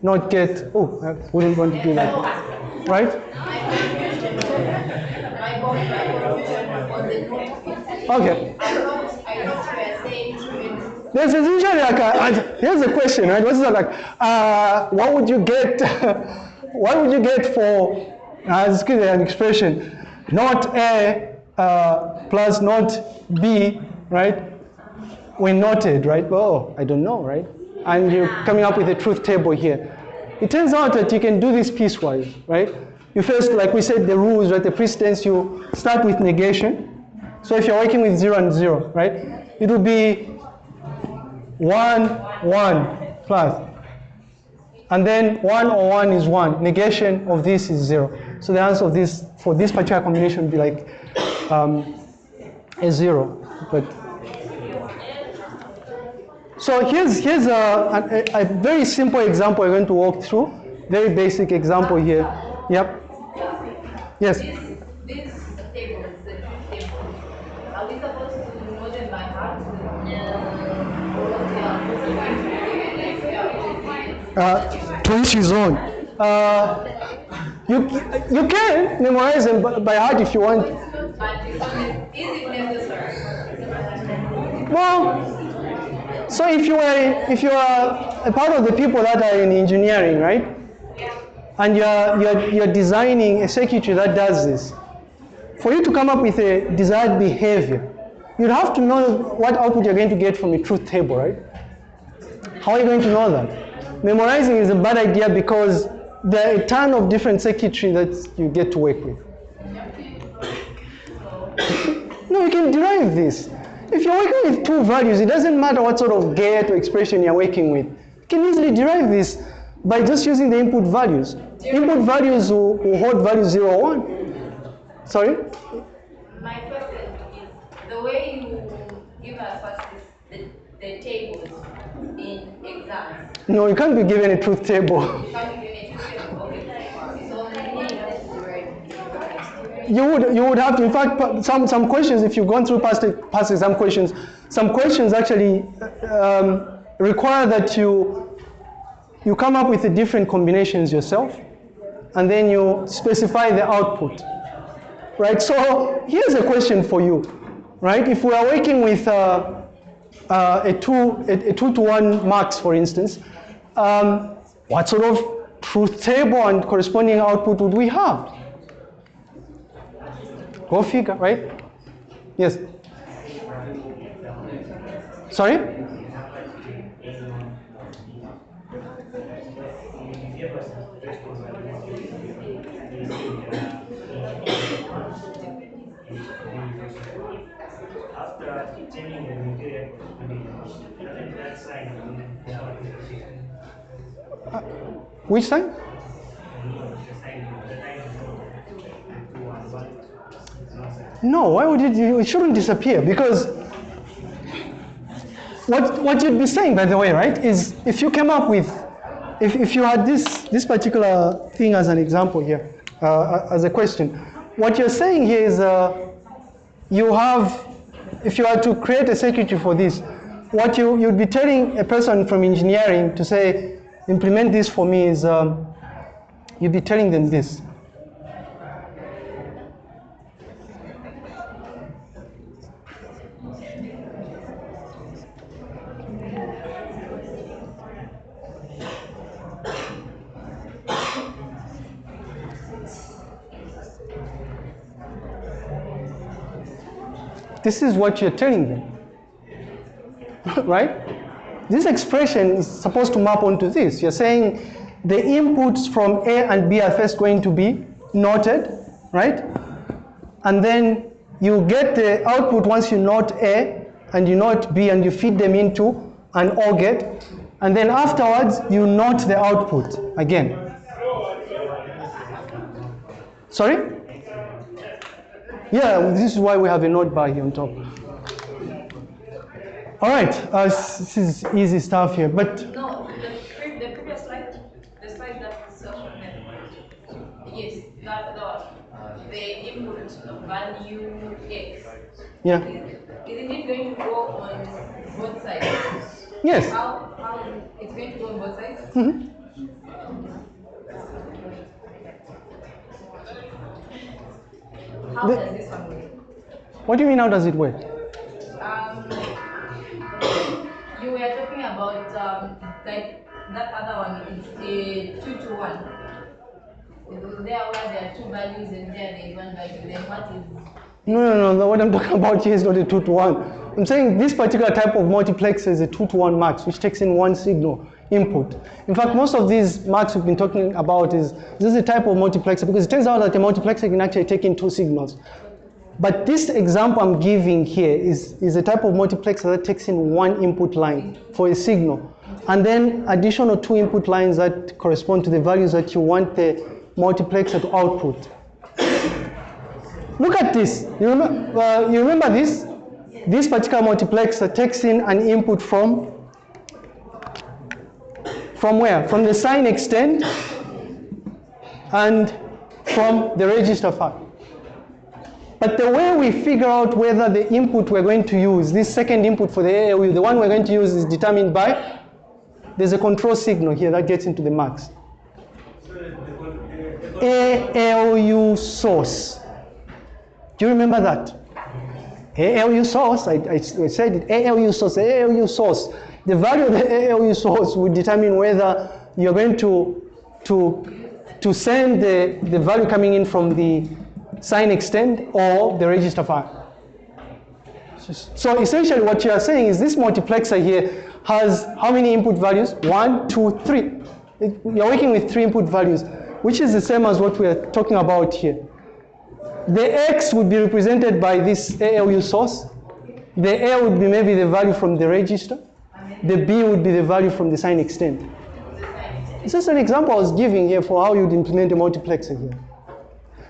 NOT gate. Oh, I wouldn't want to do that. Right? My true. There's usually like a, here's the question, right? What's like? Uh, what would you get? what would you get for? Uh, let's give an expression. Not A uh, plus not B, right? When noted, right? Oh, I don't know, right? And you're coming up with a truth table here. It turns out that you can do this piecewise, right? You first, like we said, the rules, right? The precedence, you start with negation. So if you're working with zero and zero, right? It will be one, one plus. And then one or one is one. Negation of this is zero. So the answer of this for this particular combination would be like um, a zero. But so here's here's a, a, a very simple example I'm going to walk through. Very basic example here. Yep. Yes. This, this table is the truth table. Are we supposed to know them by heart? Or what we are going to do if we are Uh, to each his own. Uh, you you can memorize them by heart if you want. Well, so if you are if you are a part of the people that are in engineering, right? And you're you're you're designing a circuitry that does this. For you to come up with a desired behavior, you'd have to know what output you're going to get from a truth table, right? How are you going to know that? Memorizing is a bad idea because there are a ton of different circuitry that you get to work with. No, you can derive this. If you're working with two values, it doesn't matter what sort of gate or expression you're working with. You can easily derive this by just using the input values. Input values will, will hold value 0, 1. Sorry? My question is, the way you as fast as the, tables in exams. No, you can't be given a truth table. You can't be given a tutor, okay? So only has to write. You would, you would have to, in fact, some, some questions, if you've gone through past, past exam questions, some questions actually um, require that you, you come up with the different combinations yourself, and then you specify the output. Right, so here's a question for you, right? If we are working with uh, uh, a, two, a, a two to one mux, for instance, um, what sort of truth table and corresponding output would we have? Go figure, right? Yes. Sorry? It's not sign. No, why would it? It shouldn't disappear because what what you'd be saying, by the way, right, is if you came up with, if, if you had this this particular thing as an example here, uh, as a question, what you're saying here is uh, you have, if you are to create a circuitry for this, what you you'd be telling a person from engineering to say, implement this for me is, um, you'd be telling them this. This is what you're telling them. right? This expression is supposed to map onto this. You're saying the inputs from A and B are first going to be noted, right? And then you get the output once you note A and you note B and you feed them into an OR gate. And then afterwards, you note the output again. Sorry? Yeah, this is why we have a note bar here on top. All right, uh, this is easy stuff here, but No, the, pre- the previous slide, the slide that was shown. Yes, that, that the input value X. yeah, Isn't it going to go on both sides? yes. How, how, it's going to go on both sides? Mhm. How The- does this one work? What do you mean? How does it work? Um, you were talking about um, like that other one, it's the two to one. There where there are two values and there there is one value. Then what is No, no, no. What I'm talking about here is not a two to one. I'm saying this particular type of multiplexer is a two to one mux, which takes in one signal input. In fact, most of these mux we've been talking about is this is a type of multiplexer because it turns out that a multiplexer can actually take in two signals. But this example I'm giving here is, is a type of multiplexer that takes in one input line for a signal. And then additional two input lines that correspond to the values that you want the multiplexer to output. Look at this. You remember, uh, you remember this? This particular multiplexer takes in an input from from where? From the sign extend and from the register file. But the way we figure out whether the input we're going to use, this second input for the ALU, the one we're going to use is determined by, there's a control signal here that gets into the mux. ALU source. Do you remember that? ALU source, I, I, said it, ALU source, ALU source. The value of the ALU source will determine whether you're going to, to, to send the, the value coming in from the sign extend or the register file. So essentially what you are saying is this multiplexer here has how many input values? One, two, three. You're working with three input values, which is the same as what we are talking about here. The X would be represented by this ALU source. The A would be maybe the value from the register. The B would be the value from the sign extend. This is an example I was giving here for how you'd implement a multiplexer here.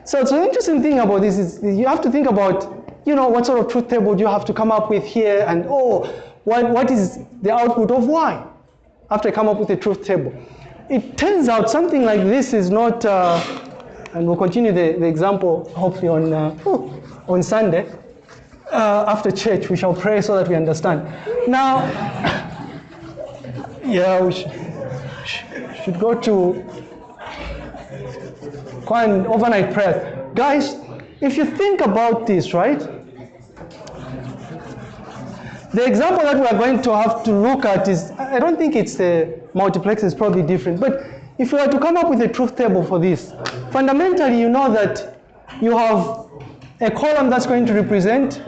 So, so the interesting thing about this is you have to think about you know, what sort of truth table do you have to come up with here? And oh, what, what is the output of y? After I come up with a truth table. It turns out something like this is not, uh, and we'll continue the, the example hopefully on, uh, on Sunday. Uh, after church, we shall pray so that we understand. Now, yeah, we should, should go to overnight prayer. Guys, if you think about this, right? The example that we are going to have to look at is, I don't think it's the multiplex is probably different, but if you were to come up with a truth table for this, fundamentally you know that you have a column that's going to represent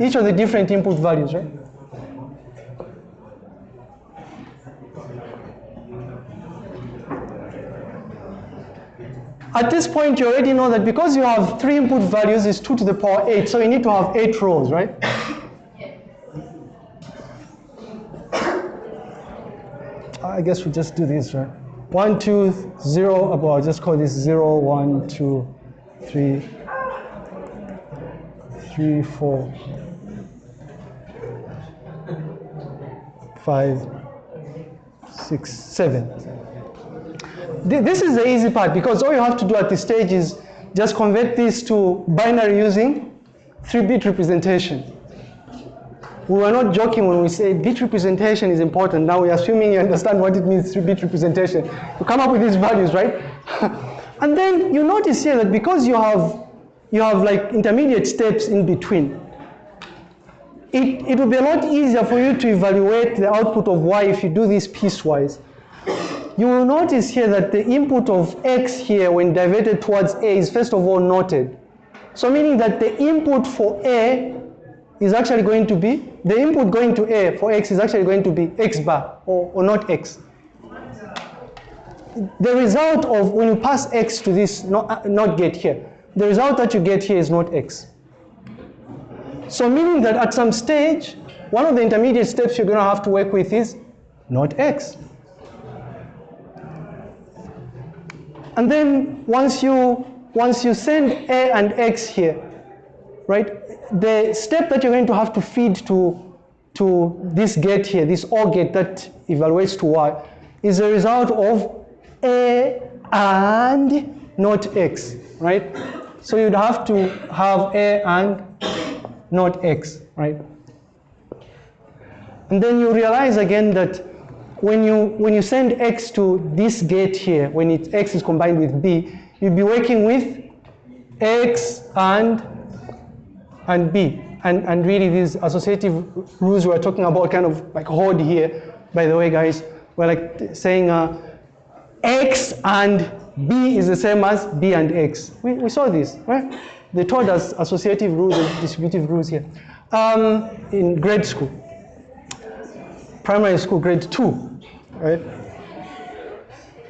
each of the different input values, right? At this point, you already know that because you have three input values, it's 2 to the power 8, so you need to have 8 rows, right? I guess we just do this, right? 1, 2, 0, well, I'll just call this 0, 1, 2, 3, 3, 4, 5, 6, 7. Th- This is the easy part because all you have to do at this stage is just convert this to binary using 3-bit representation. We were not joking when we say bit representation is important. Now we're assuming you understand what it means 3-bit representation. You come up with these values, right? and then you notice here that because you have you have like intermediate steps in between, it, it will be a lot easier for you to evaluate the output of y if you do this piecewise you will notice here that the input of x here when diverted towards a is first of all noted. So meaning that the input for a is actually going to be, the input going to a for x is actually going to be x bar or, or not x. The result of when you pass x to this not, not get here, the result that you get here is not x. So meaning that at some stage, one of the intermediate steps you're going to have to work with is not x. And then once you once you send a and x here, right? The step that you're going to have to feed to to this gate here, this OR gate that evaluates to y, is a result of a and not x, right? So you'd have to have a and not x, right? And then you realize again that when you, when you send x to this gate here, when it, x is combined with b, you'll be working with x and, and b. And, and really these associative rules we're talking about kind of like hold here, by the way guys, we're like saying uh, x and b is the same as b and x. We, we saw this, right? They taught us associative rules and distributive rules here um, in grade school primary school, grade two, right?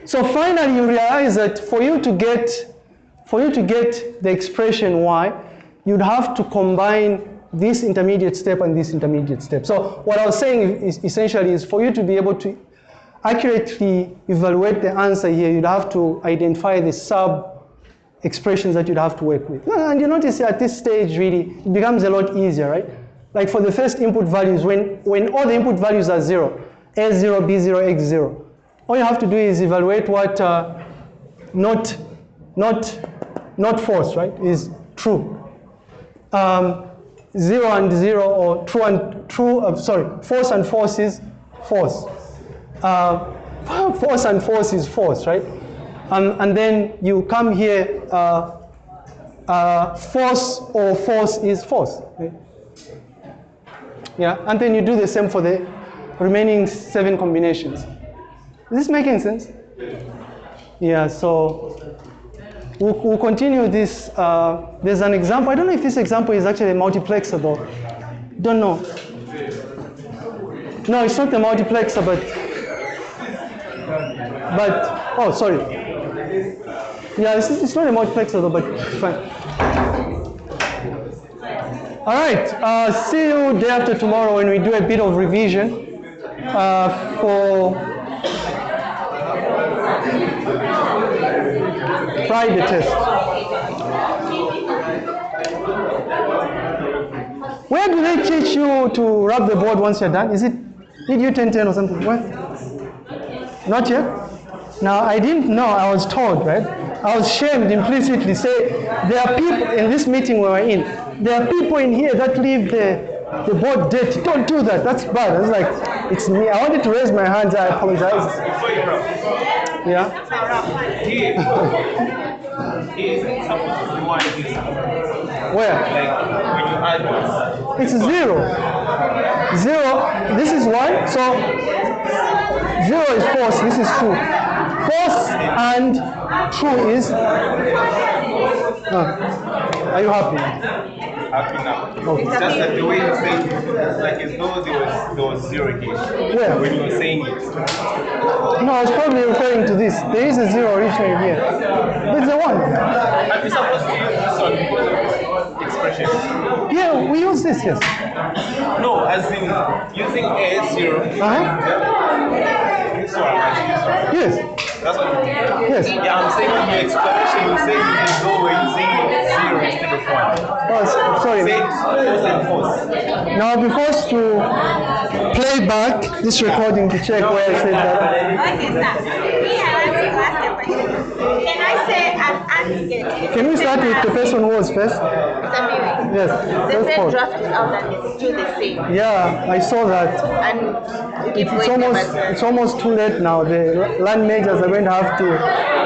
So finally, you realize that for you to get, for you to get the expression y, you'd have to combine this intermediate step and this intermediate step. So what I was saying is essentially is for you to be able to accurately evaluate the answer here, you'd have to identify the sub expressions that you'd have to work with. And you notice at this stage, really, it becomes a lot easier, right? Like for the first input values, when, when all the input values are zero, A0, B0, X0, all you have to do is evaluate what uh, not, not, not false, right, is true. Um, zero and zero, or true and true, uh, sorry, false and false is false. Uh, false and false is false, right? And, and then you come here, uh, uh, false or false is false. Right? Yeah, and then you do the same for the remaining seven combinations. Is this making sense? Yeah, so we'll, we'll continue this. Uh, there's an example. I don't know if this example is actually a multiplexer though. Don't know. No, it's not a multiplexer, but but oh, sorry. Yeah, it's, it's not a multiplexer though, but fine. All right, uh, see you day after tomorrow when we do a bit of revision uh, for Friday test. Where do they teach you to rub the board once you're done? Is it did you 10 10 or something? What? Not yet? Now I didn't know, I was told, right? I was shamed implicitly. Say there are people in this meeting we were in, there are people in here that leave the the board dirty. Don't do that. That's bad. It's like, it's me. I wanted to raise my hands, I apologize. Yeah. Where? It's zero. Zero. This is one. So zero is false. This is true. False and true is. Ah. Are you happy? Happy now. Okay. It's just that the way you say it, it's like as though there was there was zero here. Where? When you were saying it. No, I was probably referring to this. There is a zero originally here. But it's a one. Are we supposed to use this one because expression? Yeah, we use this, yes. No, as in using a zero. Uh-huh. This one, as this one. Yes. That's what you. Yes. Yeah, I'm saying in your explanation, you say you as though we're using zero instead of one. Oh, sorry. Say false and false. Now I'll be forced to play back this recording to check where I said that. Okay. Me, I want to ask a question. Can I say an aggregate? Can we start with the person who was first? Yes. the First draft is out and it's still the same. Yeah, I saw that. And It's going almost it's almost too late now. The land majors are going to have to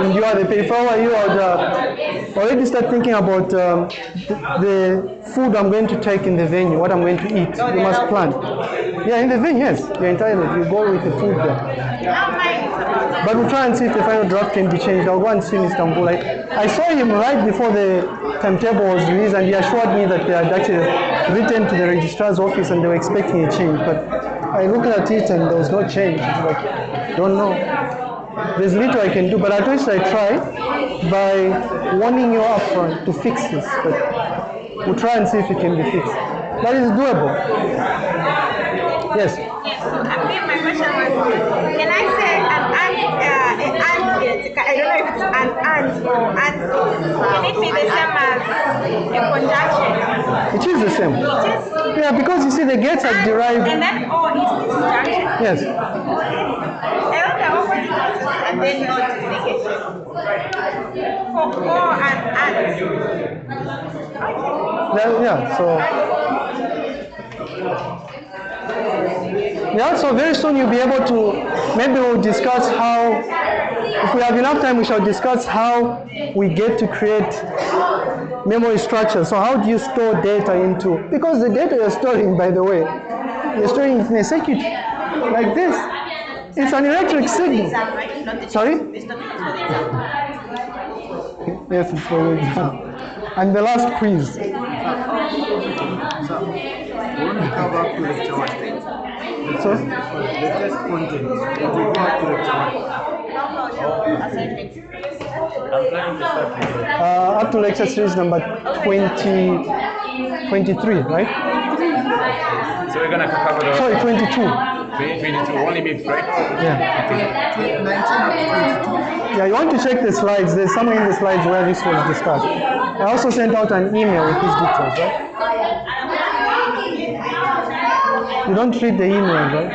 endure the pay. If I were you, I'd uh, already start thinking about um, the, the food I'm going to take in the venue, what I'm going to eat. You must plan. Yeah, in the venue, yes, you're entitled. You go with the food there. But we'll try and see if the final draft can be changed. I'll go and see Mr. Mbula. I saw him right before the timetable was released, and he assured me that they had actually written to the registrar's office and they were expecting a change. But I looked at it and there was no change. Like, don't know. There's little I can do, but at least I try by warning you upfront to fix this. But we'll try and see if it can be fixed. That is doable. Yes. Yes, so I my question was, can I say an and, uh, an I don't know if it's an and or and, can it be the same as a conjunction? It is the same. It is. Yeah, because you see the gates are And derived. then or is disjunction. Yes. I want the opposite also, and then not is negation. For or and and. Okay. Yeah, yeah, so. Yeah, so very soon you'll be able to, maybe we'll discuss how, if we have enough time, we shall discuss how we get to create memory structures. So how do you store data into, because the data you're storing, by the way, you're storing in a circuit like this. It's an electric signal. Sorry? Yes, it's for the exam. And the last quiz. Want to up one. So, The test content, it will go up to lecture. I'm planning to start with uh, up to lecture series number 20, 23, right? So we're gonna cover the Sorry, 22. 2022 only MIPS, right? Yeah. 19 up to 22. Yeah, you want to check the slides. There's somewhere in the slides where this was discussed. I also sent out an email with these details, right? You don't read the email, right?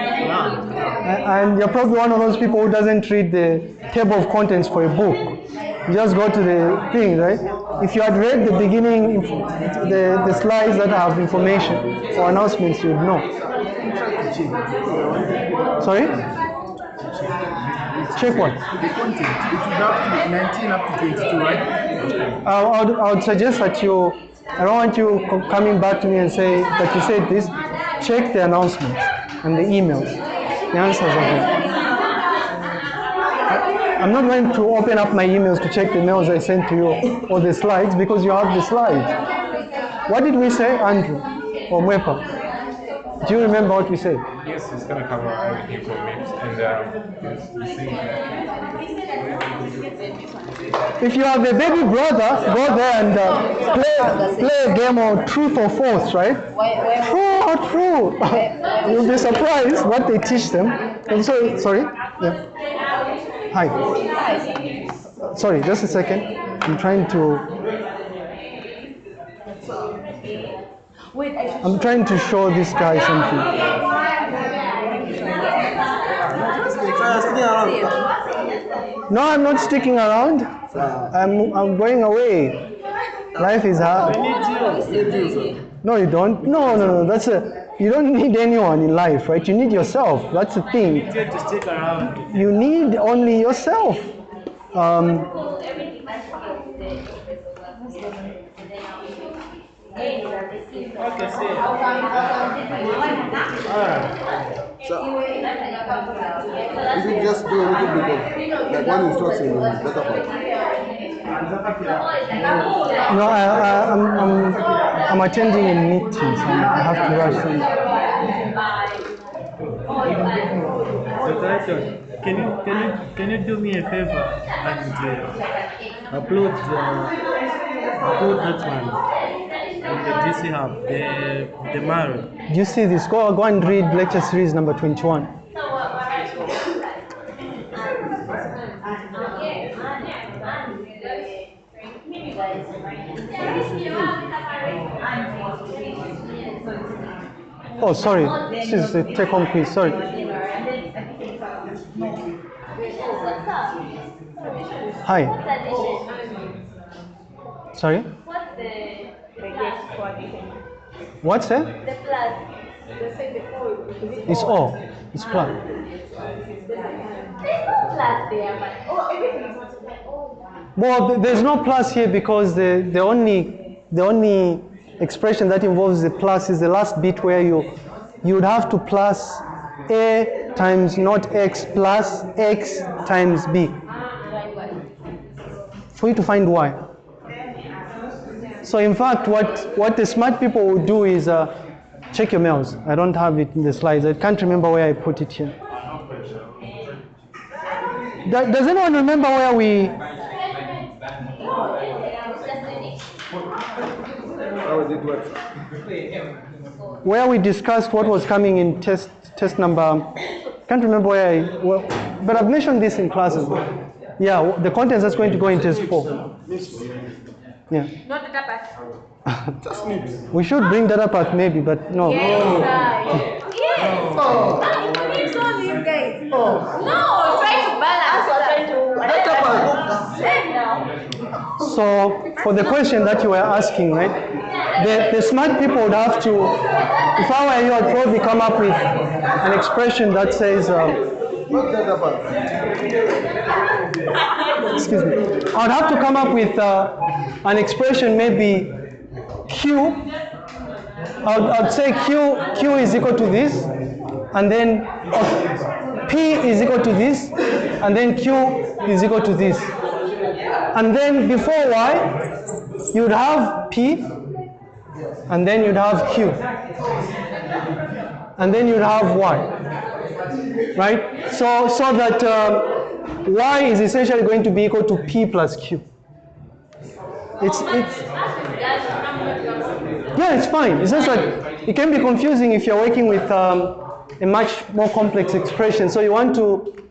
A- And you're probably one of those people who doesn't read the table of contents for a book. You just go to the thing, right? If you had read the beginning, the, the slides that have information or announcements, you'd know. Sorry? Check what? The content, it go up to 19 up to 22, right? I I would, I would suggest that you, I don't want you coming back to me and say that you said this. Check the announcements and the emails. The answers are there. I'm not going to open up my emails to check the mails I sent to you or the slides because you have the slides. What did we say, Andrew or Mwepa? Do you remember what we said? Yes, it's gonna cover everything for MIPS and um, it's the same. If you have a baby brother, go there and uh, play, play a game of truth or false, right? True or true? You'll be surprised what they teach them. And so, sorry? Yeah. Hi. Sorry, just a second. I'm trying to. Wait, I I'm trying to show this guy something. No, I'm not sticking around. I'm, I'm going away. Life is hard. No, you don't. No, no, no. That's a. You don't need anyone in life, right? You need yourself. That's the thing. Get to stick around. You need only yourself. Um, Okay, see. So, you should just do a little bit of, like one instruction on the data part. no, I, I, I'm, I'm, I'm attending a meeting, so I have to rush. In. So, can you, can you, can you do me a favor and uh, upload, uh, upload that one on the GC Hub, the, the Maro. Do you see this? Go, go and read lecture series number 21. Oh, sorry. This is the take home quiz. Sorry. Hi. Sorry? What's the biggest quantity? What's that? The plus. They say the whole. It's all. It's ah. plus. There's no plus there, but oh, everything is Well, there's no plus here because the, the only the only expression that involves the plus is the last bit where you you would have to plus a times not x plus x times b ah, for you to find y. So in fact, what what the smart people will do is uh, check your mails. I don't have it in the slides. I can't remember where I put it here. Does anyone remember where we where we discussed what was coming in test test number can't remember where I well, but I've mentioned this in classes. Yeah, the contents that's going to go in test four. Yeah. not the tapas. We should bring data pack maybe, but no. Yes. Yes. Oh. I'm convinced all these guys. Oh. No, try to balance. Try to. Data part. Same now. So for the question that you were asking, right? The, the smart people would have to, if I were you, I'd probably come up with an expression that says, um, Not data part. Excuse me, I'd have to come up with uh, an expression maybe Q. I'd, I'd say Q, Q is equal to this, and then uh, P is equal to this, and then Q is equal to this. And then before Y, you'd have P, and then you'd have Q, and then you'd have Y right? So, so that um, y is essentially going to be equal to p plus q. It's, it's, yeah, it's fine. It's just that it can be confusing if you're working with um, a much more complex expression. So you want to,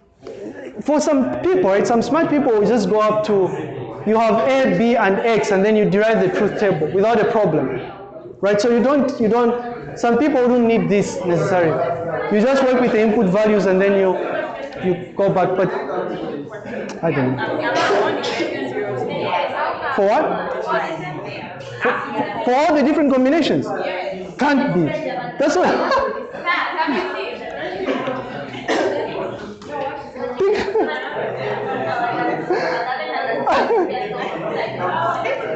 for some people, right? Some smart people will just go up to, you have a, b, and x, and then you derive the truth table without a problem, right? So you don't, you don't. Some people don't need this necessarily. You just work with the input values, and then you, you go back. But I don't know. For what? For, for all the different combinations? Can't be. That's why.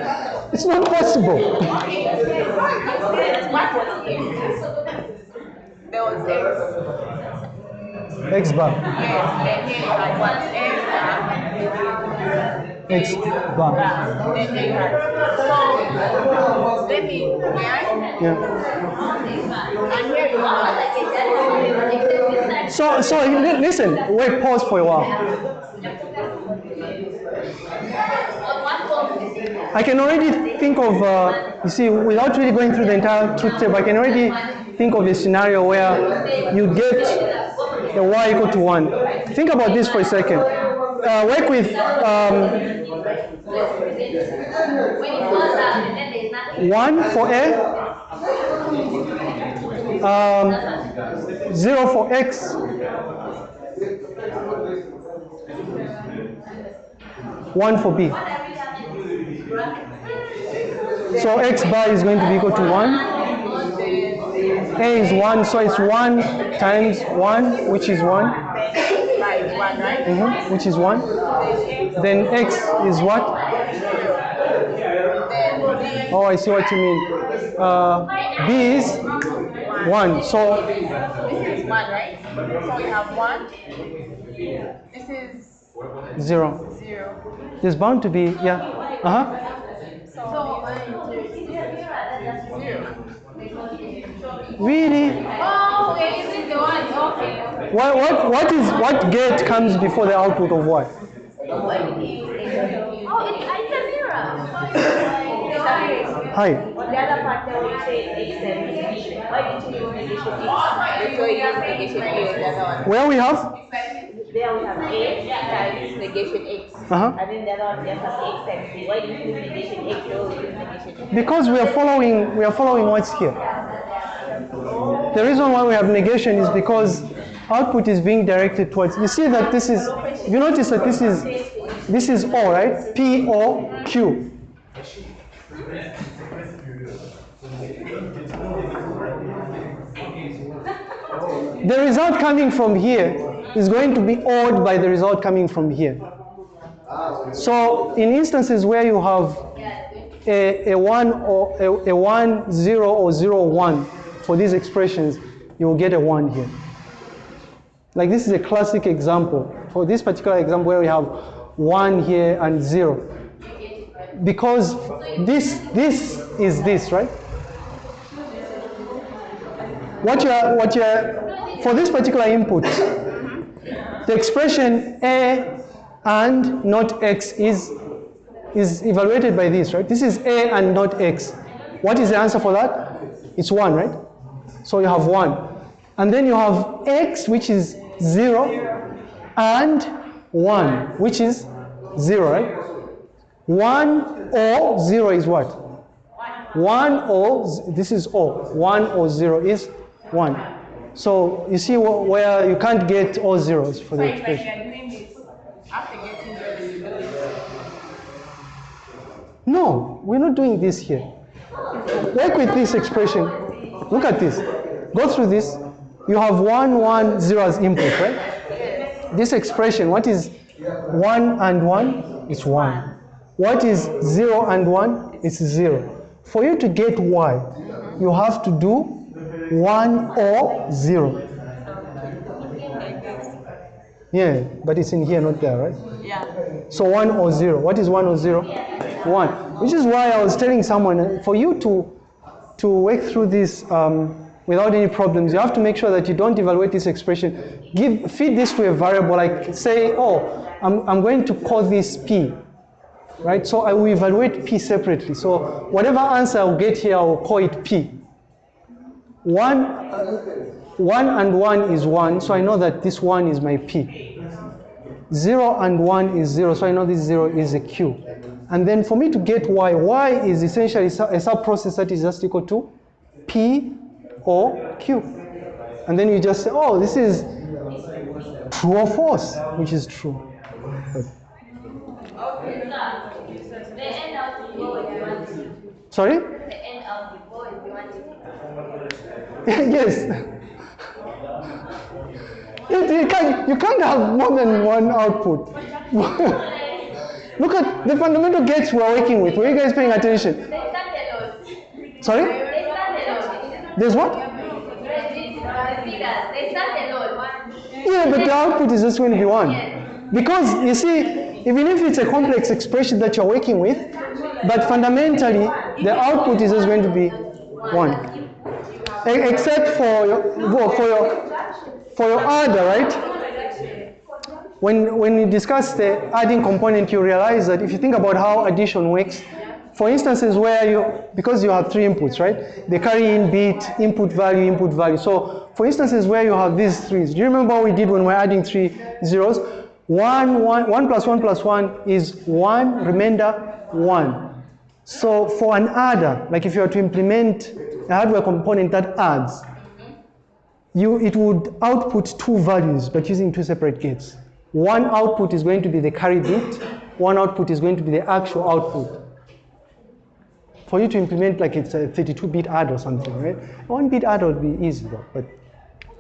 It's not possible. There was X. X bar. Yes, then here you had what? X. X bar. Then here you had. So, let me, may Yeah. And here you have. So, so listen. Wait. Pause for a while. I can already think of, uh, you see, without really going through the entire truth table, I can already think of a scenario where you get the y equal to 1. Think about this for a second. Uh, work with um, 1 for a, Um, 0 for x. 1 for b. So x bar is going to be equal to 1. A is 1, so it's 1 times 1, which is 1. Right, one, right? Mhm, which is 1. Then x is what? Oh, I see what you mean. Uh, b is 1. So This is one, right? So we have one. This is 0. zero. There's bound to be, yeah. Uh-huh. Zero. Really? Oh, okay, is the one. Okay. What, what, what is what gate comes before the output of what? Oh, it's, it's a mirror. Hi. On the other part, there we say x and negation. Why didn't you use negation x? So you use negation a on the other one. Where we have? There we have a times negation x. Uh-huh. And then the other one just has x times b. Why didn't you use negation x? So you use negation x. Because we are following we are following what's here. The reason why we have negation is because output is being directed towards you see that this is you notice that this is this is O, right? P O Q. The result coming from here is going to be ORed by the result coming from here. So in instances where you have a, a one or a, a one zero or zero one for these expressions, you will get a one here. Like this is a classic example. For this particular example where we have one here and zero. Because this this is this, right? What you are what you are for this particular input, the expression a and not x is is evaluated by this, right? This is a and not x. What is the answer for that? It's 1, right? So you have 1. And then you have x, which is 0, and 1, which is 0, right? 1 or 0 is what? 1 or, this is O. 1 or 0 is 1. So you see where you can't get all zeros for the So if like expression. you are doing this, after getting zero, you do this. No, we're not doing this here. Work with this expression. Look at this. Go through this. You have 1, 1, 0 as input, right? This expression, what is 1 and 1? It's 1. What is 0 and 1? It's 0. For you to get y, you have to do 1 or 0. Yeah, but it's in here, not there, right? Yeah. So 1 or 0. What is 1 or 0? 1. Which is why I was telling someone, uh, for you to, to work through this um, without any problems, you have to make sure that you don't evaluate this expression. Give, feed this to a variable, like say, oh, I'm, I'm going to call this p. Right? So I will evaluate p separately. So whatever answer I'll get here, I will call it p. 1, uh, 1 and 1 is 1, so I know that this 1 is my p. 0 and 1 is 0, so I know this 0 is a q. And then for me to get y, y is essentially a sub-process that is just equal to p or q. And then you just say, oh, this is true or false, which is true. Sorry? Yes. You, can't, you can't have more than one output. Look at the fundamental gates we're working with. Were you guys paying attention? Sorry? There's what? Yeah, but the output is just going to be one. Because you see, even if it's a complex expression that you're working with, but fundamentally the output is just going to be one. Except for your, for your, for your adder, right? When, when you discuss the adding component, you realize that if you think about how addition works, for instances where you, because you have three inputs, right? They carry in bit, input value, input value. So for instances where you have these threes, do you remember what we did when we're adding three zeros? One, one, one plus one plus one is one, remainder one. So for an adder, like if you are to implement a hardware component that adds, you, it would output two values, but using two separate gates. One output is going to be the carry bit, one output is going to be the actual output. For you to implement like it's a 32-bit add or something, right? One bit add would be easy though, but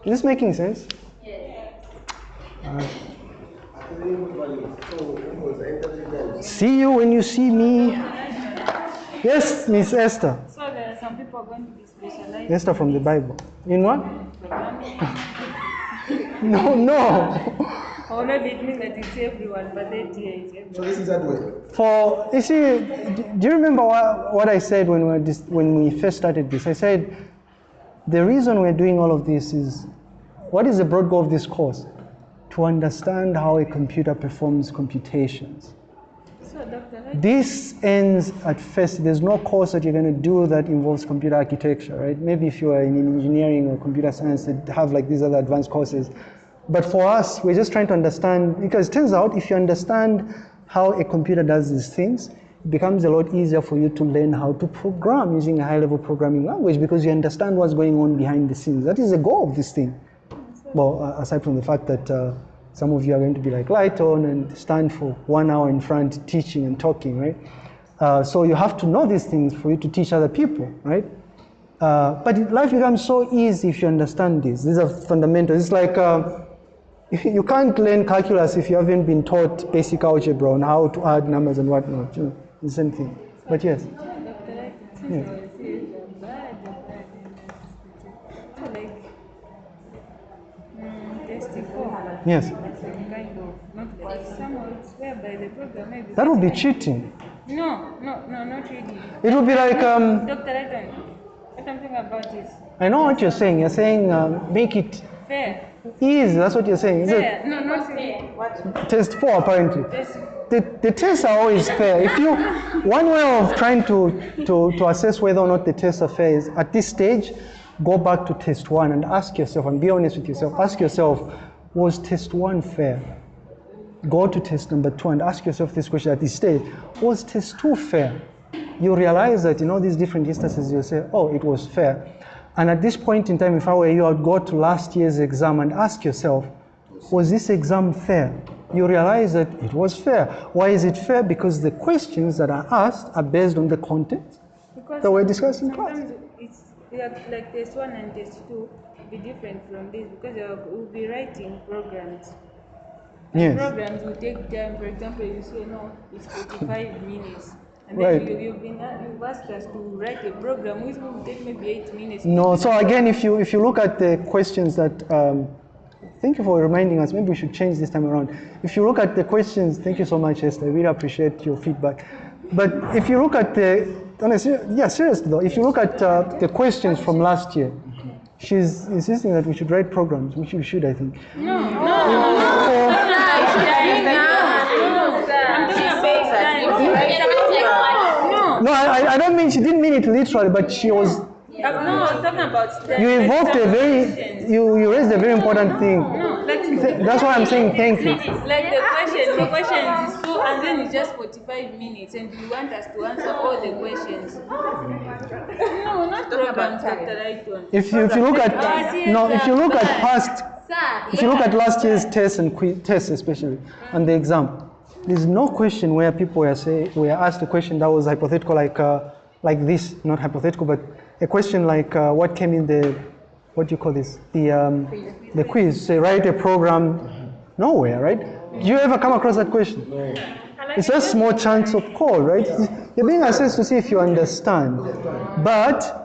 is this making sense? See you when you see me. Yes, Miss Esther. So there are some people going to be specialized Esther from the Bible. In what? no. No, no. Although it means that it's everyone, but that here is everyone. So this is that way. For you see, do you remember what, what I said when we, dis- when we first started this? I said the reason we're doing all of this is what is the broad goal of this course? To understand how a computer performs computations. So Dr. This ends at first. There's no course that you're going to do that involves computer architecture, right? Maybe if you are in engineering or computer science, they have like these other advanced courses. But for us, we're just trying to understand because it turns out if you understand how a computer does these things, it becomes a lot easier for you to learn how to program using a high-level programming language because you understand what's going on behind the scenes. That is the goal of this thing. Well, aside from the fact that uh, some of you are going to be like light on and stand for one hour in front teaching and talking, right? Uh, so you have to know these things for you to teach other people, right? Uh, but life becomes so easy if you understand this. These are fundamentals. It's like uh, you can't learn calculus if you haven't been taught basic algebra on how to add numbers and whatnot. You know, the same thing. But yes, since Yes. I was here, I'm bad, I'm bad in that So like, test four. yes. It's like kind of, not like somehow it's whereby the program maybe. That would be cheating. No, no, no, not really. It would be like um, Dr. Lighton, what I'm thinking about is I know what you're saying. You're saying uh, make it fair. Easy. That's what you're saying. Is it? No, not fair. Test four apparently. Test The, the tests are always fair. If you, one way of trying to, to, to assess whether or not the tests are fair is at this stage, go back to test one and ask yourself, and be honest with yourself, ask yourself, was test one fair? Go to test number two and ask yourself this question at this stage, was test two fair? You realize that in all these different instances, you say, oh, it was fair. And at this point in time, if I were you, I'd go to last year's exam and ask yourself, was this exam fair? You realize that it was fair. Why is it fair? Because the questions that are asked are based on the content Because that we're discussing in class. it's like, like test one and test two be different from this because we'll be writing programs. Yes. Programs will take time. For example, you say no, it's 45 minutes. And Right. you, you've been you've asked us to write a program which will take maybe eight minutes. No, so again, if you, if you look at the questions that, um, thank you for reminding us, maybe we should change this time around. If you look at the questions, thank you so much, Esther, I really appreciate your feedback. But if you look at the, honestly, yeah, seriously though, if you look at uh, the questions from last year, she's insisting that we should write programs, which we should, I think. No, no, no. So- I'm talking about time. No, no, I, I don't mean, she didn't mean it literally, but she was, I'm- no, I'm talking about time. you invoked a very, you, you raised a very important thing. No, like Th- That's why I'm saying thank you. Like the question, the question is two, and then it's just 45 minutes, and you want us to answer all the questions. No, not programs, Dr. Lighton. If you, if you look at, no, if you look at past, if you look at last year's tests and quiz, tests especially, and the exam, there's no question where people were say were asked a question that was hypothetical, like uh, like this, not hypothetical, but a question like uh, what came in the, what do you call this, the um, the quiz. Say write a program, nowhere, right? Do you ever come across that question? No. It's a small chance of call, right? You're being assessed to see if you understand, but.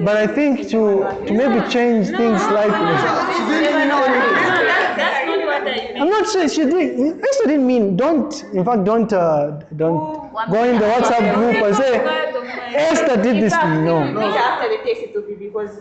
But I think to, to maybe change things slightly. I'm not saying she didn't. Esther didn't mean don't. In fact, don't uh, don't go in the WhatsApp group and say Esther did this. No. after the test it will be because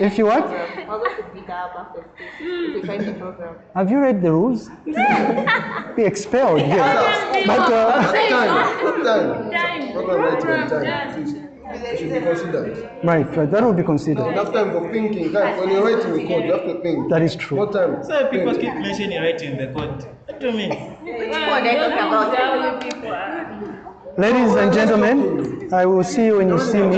If you what? I'm going to beat up after the we find the program. Have you read the rules? Be expelled. Yes. But uh, Time, time. Time. Program writing and Program, time. Please. It should be considered. right, right. That will be considered. Enough time for thinking. Guys, when you're writing the code, you have to think. That is true. More time. So people Think. keep mentioning writing the code. What do you mean? Which code are you talking about? How people. Ladies and gentlemen, I will see you when you see me.